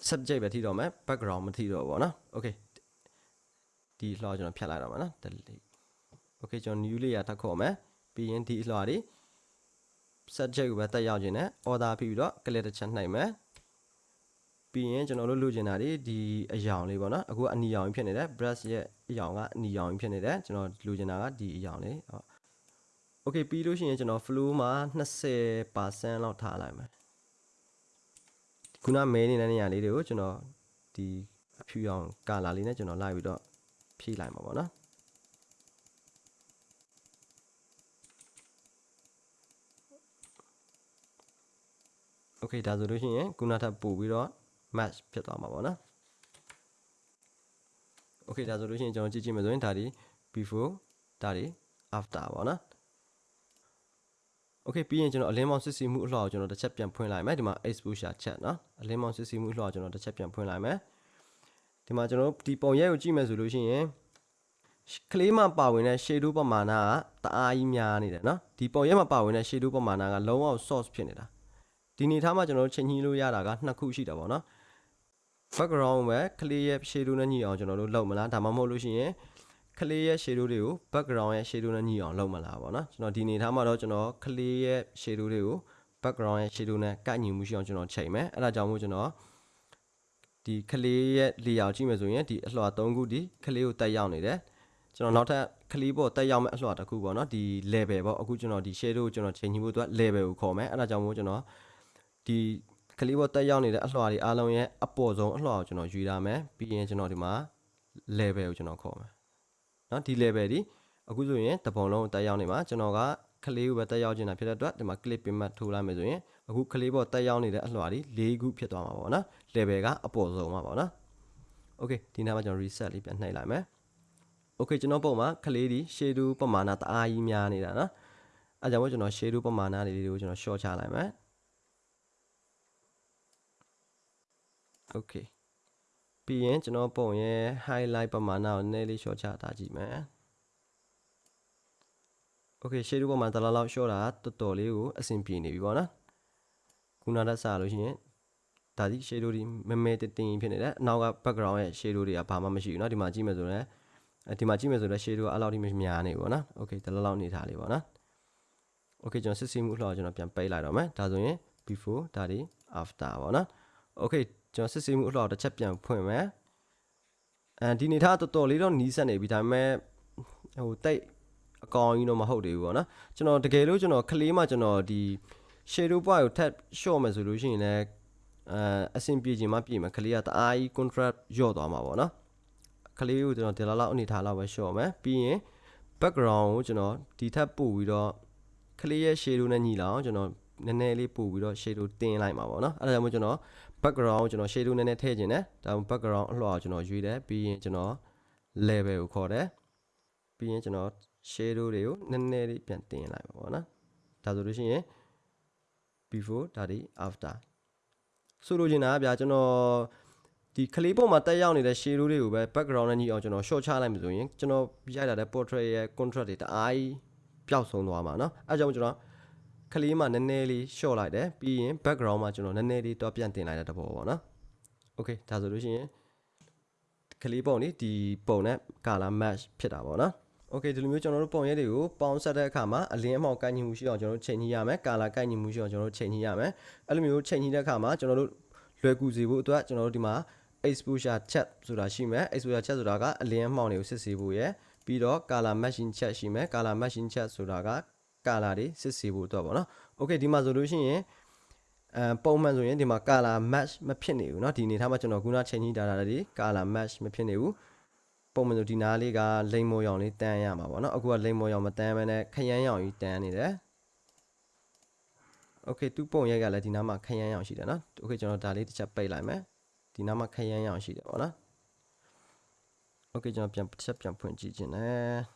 subject ပဲထိတော့မယ် background မထိတော့ဘူးပေါ့နော်။ Okay ဒီလှော်ကျွန်တော်ဖြတ်လိုက်တော့မယ်နော် delete Okay ကျွန်တော် new layer ထပ်ခေါ်မယ်ပြီးရင်ဒီအလှော်တွေ subject ကိုပဲတက်ရောက်ခြင်းနဲ့ order ပြီးပြီးတော့ click တစ်ချက်နှိပ်မယ်ပြီးရင်ကျွန်တော်တို့လိုချင်တာဒီဒီအယောင်လေးပေါ့နော်အခုကအနီရောင်ဖြစ်နေတယ် brush ရဲ့အယောင်ကအနီရောင်ဖြစ်နေတယ်ကျွန်တော်လိုချင်တာကဒီအယောင်လေးဟုတ် okay ပြီးလို့ရှိရင်ကျွန်တော် flow မှာ20%လောက်ထားလိုက်မယ်ခုနမဲနေတဲ့နေရာလေးတွေကိုကျွန်တော်ဒီအဖြူရောင်ကာလာလေးနဲ့ကျွန်တော်လိုက်ပြီးတော့ဖြည့်လိုက်မှာပေါ့နော် okay ဒါဆိုလို့ရှိရင်ခုနထပ်ပို့ပြီးတော့ match ဖြစ်သွားမှာပေါ့နော် okay ဒါဆိုလို့ရှိရင်ကျွန်တော်ကြည့်ကြည့်မယ်ဆိုရင်ဒါဒီ before ဒါဒီ after ပေါ့နော် okay ပြီးရင်ကျွန်တော်အလင်းမောင်စစ်စီမှုအလှော်ကိုကျွန်တော်တစ်ချက်ပြန်ဖွင့်လိုက်မယ်ဒီမှာ exposure ချက်နော်အလင်းမောင်စစ်စီမှုအလှော်ကိုကျွန်တော်တစ်ချက်ပြန်ဖွင့်လိုက်မယ်ဒီမှာကျွန်တော်ဒီပုံရိုက်ကိုကြည့်မယ်ဆိုလို့ရှိရင်ကလေးမှာပါဝင်တဲ့ shadow ပမာဏကတအားကြီးများနေတယ်နော်ဒီပုံရိုက်မှာပါဝင်တဲ့ shadow ပမာဏကလုံးဝ source ဖြစ်နေတာ ဒီအနေထားမှာကျွန်တော်တို့ချိန်ညှိလို့ရတာကနှစ်ခုရှိတာပေါ့နော် background ပဲ clear ရဲ့ shadow နဲ့ညှိအောင်ကျွန်တော်တို့လုပ်မလားဒါမှမဟုတ်လို့ရှိရင် clear ရဲ့ shadow တွေကို background ရဲ့ shadow နဲ့ညှိအောင်လုပ်မလားပေါ့နော်ကျွန်တော်ဒီအနေထားမှာတော့ကျွန်တော် clear ရဲ့ shadow တွေကို background ရဲ့ shadow နဲ့ကိုက်ညီမှုရှိအောင်ကျွန်တော်ချိန်မယ်အဲ့ဒါကြောင့်မို့ကျွန်တော်ဒီ clear ရဲ့ layer ကြည့်မယ်ဆိုရင်ဒီအလွှာ၃ခုဒီ clear ကိုတက်ရောက်နေတယ်ကျွန်တော်နောက်ထပ် clear ပေါ်တက်ရောက်မဲ့အလွှာတစ်ခုပေါ့နော်ဒီ level ပေါ့အခုကျွန်တော်ဒီ shadow ကိုကျွန်တော်ချိန်ညှိဖို့အတွက် level ကိုခေါ်မယ်အဲ့ဒါကြောင့်မို့ကျွန်တော် ဒီကလေးပေါ်တက်ရောက်နေတဲ့အလှော်တွေအားလုံးရဲ့အပေါ်ဆုံးအလှော်ကိုကျွန်တော်ယူရမယ်ပြီးရင်ကျွန်တော်ဒီမှာ level ကိုကျွန်တော်ခေါ်မယ်เนาะဒီ level ဒီအခုဆိုရင်တပုံလုံးကိုတက်ရောက်နေမှာကျွန်တော်ကကလေးကိုပဲတက်ရောက်နေတာဖြစ်တဲ့အတွက်ဒီမှာ clip pin မှတ်ထိုးလိုက်မယ်ဆိုရင်အခုကလေးပေါ်တက်ရောက်နေတဲ့အလှော်ဒီ၄ခုဖြစ်သွားမှာပေါ့နော် level ကအပေါ်ဆုံးမှာပေါ့နော် okay ဒီနားမှာကျွန်တော် reset လေးပြန်နှိပ်လိုက်မယ် okay ကျွန်တော်ပုံမှာကလေးဒီ shadow ပမာဏတအားကြီးများနေတာနော်အဲကြောင့်မို့ကျွန်တော် shadow ပမာဏလေးတွေကိုကျွန်တော် short ချလိုက်မယ် okay ပြီးရင်ကျွန်တော်ပုံရဲ့ highlight ပမာဏကိုနည်းလေး short ချတာကြည့်မယ် okay shadow ပမာဏတလားလောက် short တာတော်တော်လေးကိုအဆင်ပြေနေပြီပေါ့နော်ခုနကစလို့ရှိရင်ဒါဒီ shadow ဒီမဲမဲတင်းတင်းဖြစ်နေတယ်အနောက်က background ရဲ့ shadow တွေကဘာမှမရှိဘူးเนาะဒီမှာကြည့်မယ်ဆိုရင်အဲဒီမှာကြည့်မယ်ဆိုတော့ shadow ကအဲ့လောက်ထိမများနေဘူးပေါ့နော် okay တလားလောက်နေထားလေးပေါ့နော် okay ကျွန်တော်စစ်ဆေးမှုအလှော်ကျွန်တော်ပြန်ပိတ်လိုက်တော့မယ်ဒါဆိုရင် before ဒါဒီ after ပေါ့နော် okay ကျွန်တော်စစ်ဆေးမှုအလှော်တစ်ချက်ပြန်ဖွင့်မယ်အဲဒီနေထားတော်တော်လေးတော့နီးစက်နေပြီဒါပေမဲ့ဟိုတိတ်အကောင်ကြီးတော့မဟုတ်သေးဘူးပေါ့နော်ကျွန်တော်တကယ်လို့ကျွန်တော်ကလေးမှကျွန်တော်ဒီ shadow bar ကိုထပ် short မယ်ဆိုလို့ရှိရင်လည်းအဲအဆင်ပြေခြင်းမပြေမှာကလေးကတအားကြီး contrast ညော့သွားမှာပေါ့နော်ကလေးကိုကျွန်တော်ဒီလောက်လောက်အနေထားလောက်ပဲ short မယ်ပြီးရင် background ကိုကျွန်တော်ဒီထပ်ပို့ပြီးတော့ကလေးရဲ့ shadow နဲ့ညီလာအောင်ကျွန်တော် နည်းနည်းလေးပို့ပြီးတော့ shadow တင်းလိုက်မှာပေါ့နော်အဲ့ဒါကြောင့်မို့ကျွန်တော် background ကိုကျွန်တော် shadow နည်းနည်းထည့်ခြင်းနဲ့ဒါမှ background အလှော်ကိုကျွန်တော်ရွေးတယ်ပြီးရင်ကျွန်တော် level ကိုခေါ်တယ်ပြီးရင်ကျွန်တော် shadow တွေကိုနည်းနည်းလေးပြန်တင်လိုက်ပါပေါ့နော်ဒါဆိုလို့ရှိရင် before ဒါဒီ after ဆိုလိုချင်တာကဗျာကျွန်တော်ဒီကလေးပေါ်မှာတက်ရောက်နေတဲ့ shadow တွေကိုပဲ background နဲ့ညီအောင်ကျွန်တော် short ချလိုက်မှဆိုရင်ကျွန်တော်ရိုက်လာတဲ့ portrait ရဲ့ contrast တွေတအားကြီးပျောက်ဆုံးသွားမှာเนาะအဲကြောင့်ကျွန်တော် ကလေးမှာနည်းနည်းလေး short လိုက်တယ်ပြီးရင် background မှာကျွန်တော်နည်းနည်းလေးတော့ပြန်တင်လိုက်တဲ့တဘောပေါ့နော် okay ဒါဆိုလို့ရှိရင်ကလေးပုံนี่ဒီပုံနဲ့ color match ဖြစ်တာပေါ့နော် okay ဒီလိုမျိုးကျွန်တော်တို့ပုံရဲတွေကိုပေါင်းဆက်တဲ့အခါမှာအလင်းအမှောင်ကိုက်ညီမှုရှိအောင်ကျွန်တော်တို့ချိန်ညှိရမယ် color ကိုက်ညီမှုရှိအောင်ကျွန်တော်တို့ချိန်ညှိရမယ်အဲ့လိုမျိုးချိန်ညှိတဲ့အခါမှာကျွန်တော်တို့လွယ်ကူစေဖို့အတွက်ကျွန်တော်တို့ဒီမှာ exposure check ဆိုတာရှိမယ် exposure check ဆိုတာကအလင်းအမှောင်တွေကိုစစ်ဆေးဖို့ရယ်ပြီးတော့ color matching check ရှိမယ် color matching check ဆိုတာက color တွေစစ်ဆေးဖို့အတွက်ပေါ့နော် okay ဒီမှာဆိုလို့ရှိရင်အဲပုံမှန်ဆိုရင်ဒီမှာ color match မဖြစ်နေဘူးเนาะဒီအနေထားမှာကျွန်တော်ခုနချိန်ကြီးတာတာတွေ color match မဖြစ်နေဘူးပုံမှန်ဆိုဒီနားလေးကလိမ်မော်ရောင်လေးတန်းရမှာပေါ့เนาะအခုကလိမ်မော်ရောင်မတန်းဘဲနဲ့ခရမ်းရောင်ကြီးတန်းနေတယ် okay သူ့ပုံရိုက်ကလည်းဒီနားမှာခရမ်းရောင်ရှိတယ်เนาะ okay ကျွန်တော်ဒါလေးတစ်ချက်ပိတ်လိုက်မယ်ဒီနားမှာခရမ်းရောင်ရှိတယ်ပေါ့နော် okay ကျွန်တော်ပြန်တစ်ချက်ပြန်ဖွင့်ကြည့်ခြင်းနဲ့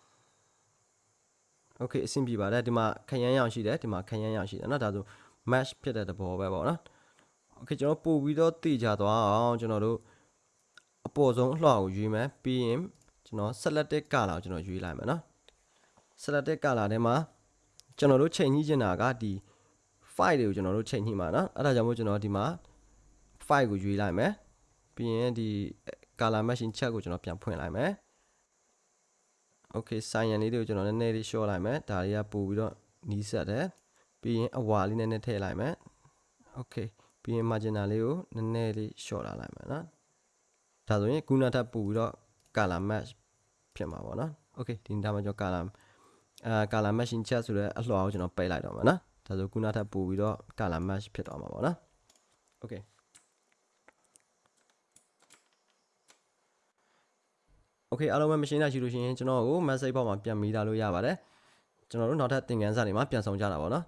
okay အဆင်ပြေပါတယ်ဒီမှာခရမ်းရောင်ရှိတယ်ဒီမှာခရမ်းရောင်ရှိတယ်เนาะဒါဆို match ဖြစ်တဲ့သဘောပဲပေါ့နော် okay ကျွန်တော်ပို့ပြီးတော့တည်ကြသွားအောင်ကျွန်တော်တို့အပေါ်ဆုံးအလှော်ကိုရွေးမယ်ပြီးရင်ကျွန်တော် selected color ကိုကျွန်တော်ရွေးလိုက်မယ်เนาะ selected color ထဲမှာကျွန်တော်တို့ချိန်ညှိချင်တာကဒီ file တွေကိုကျွန်တော်တို့ချိန်ညှိမှာเนาะအဲ့ဒါကြောင့်မို့ကျွန်တော်ဒီမှာ file ကိုရွေးလိုက်မယ်ပြီးရင်ဒီ color matching check ကိုကျွန်တော်ပြန်ဖွင့်လိုက်မယ် okay ဆိုင်ရန်လေးတွေကိုကျွန်တော်နည်းနည်းလေး short လိုက်မယ်ဒါတွေကပို့ပြီးတော့နီးစပ်တယ်ပြီးရင်အဝါလေးနည်းနည်းထည့်လိုက်မယ် okay ပြီးရင် marginal လေးကိုနည်းနည်းလေး short လာလိုက်မယ်နော်ဒါဆိုရင်ခုနထပ်ပို့ပြီးတော့ color match ဖြစ်မှာပေါ့နော် okay ဒီဒါမှကျွန်တော် color အာ color matching check ဆိုတဲ့အလှော်ကိုကျွန်တော်ပိတ်လိုက်တော့မှာနော်ဒါဆိုခုနထပ်ပို့ပြီးတော့ color match ဖြစ်သွားမှာပေါ့နော် okay okay အားလုံးပဲမရှင်းနိုင်ရှိလို့ရှိရင်ကျွန်တော်ကို message box မှာပြန်မိတာလို့ရပါတယ်ကျွန်တော်တို့နောက်ထပ်သင်ခန်းစာတွေမှာပြန်ဆောင်ကြတာပေါ့နော်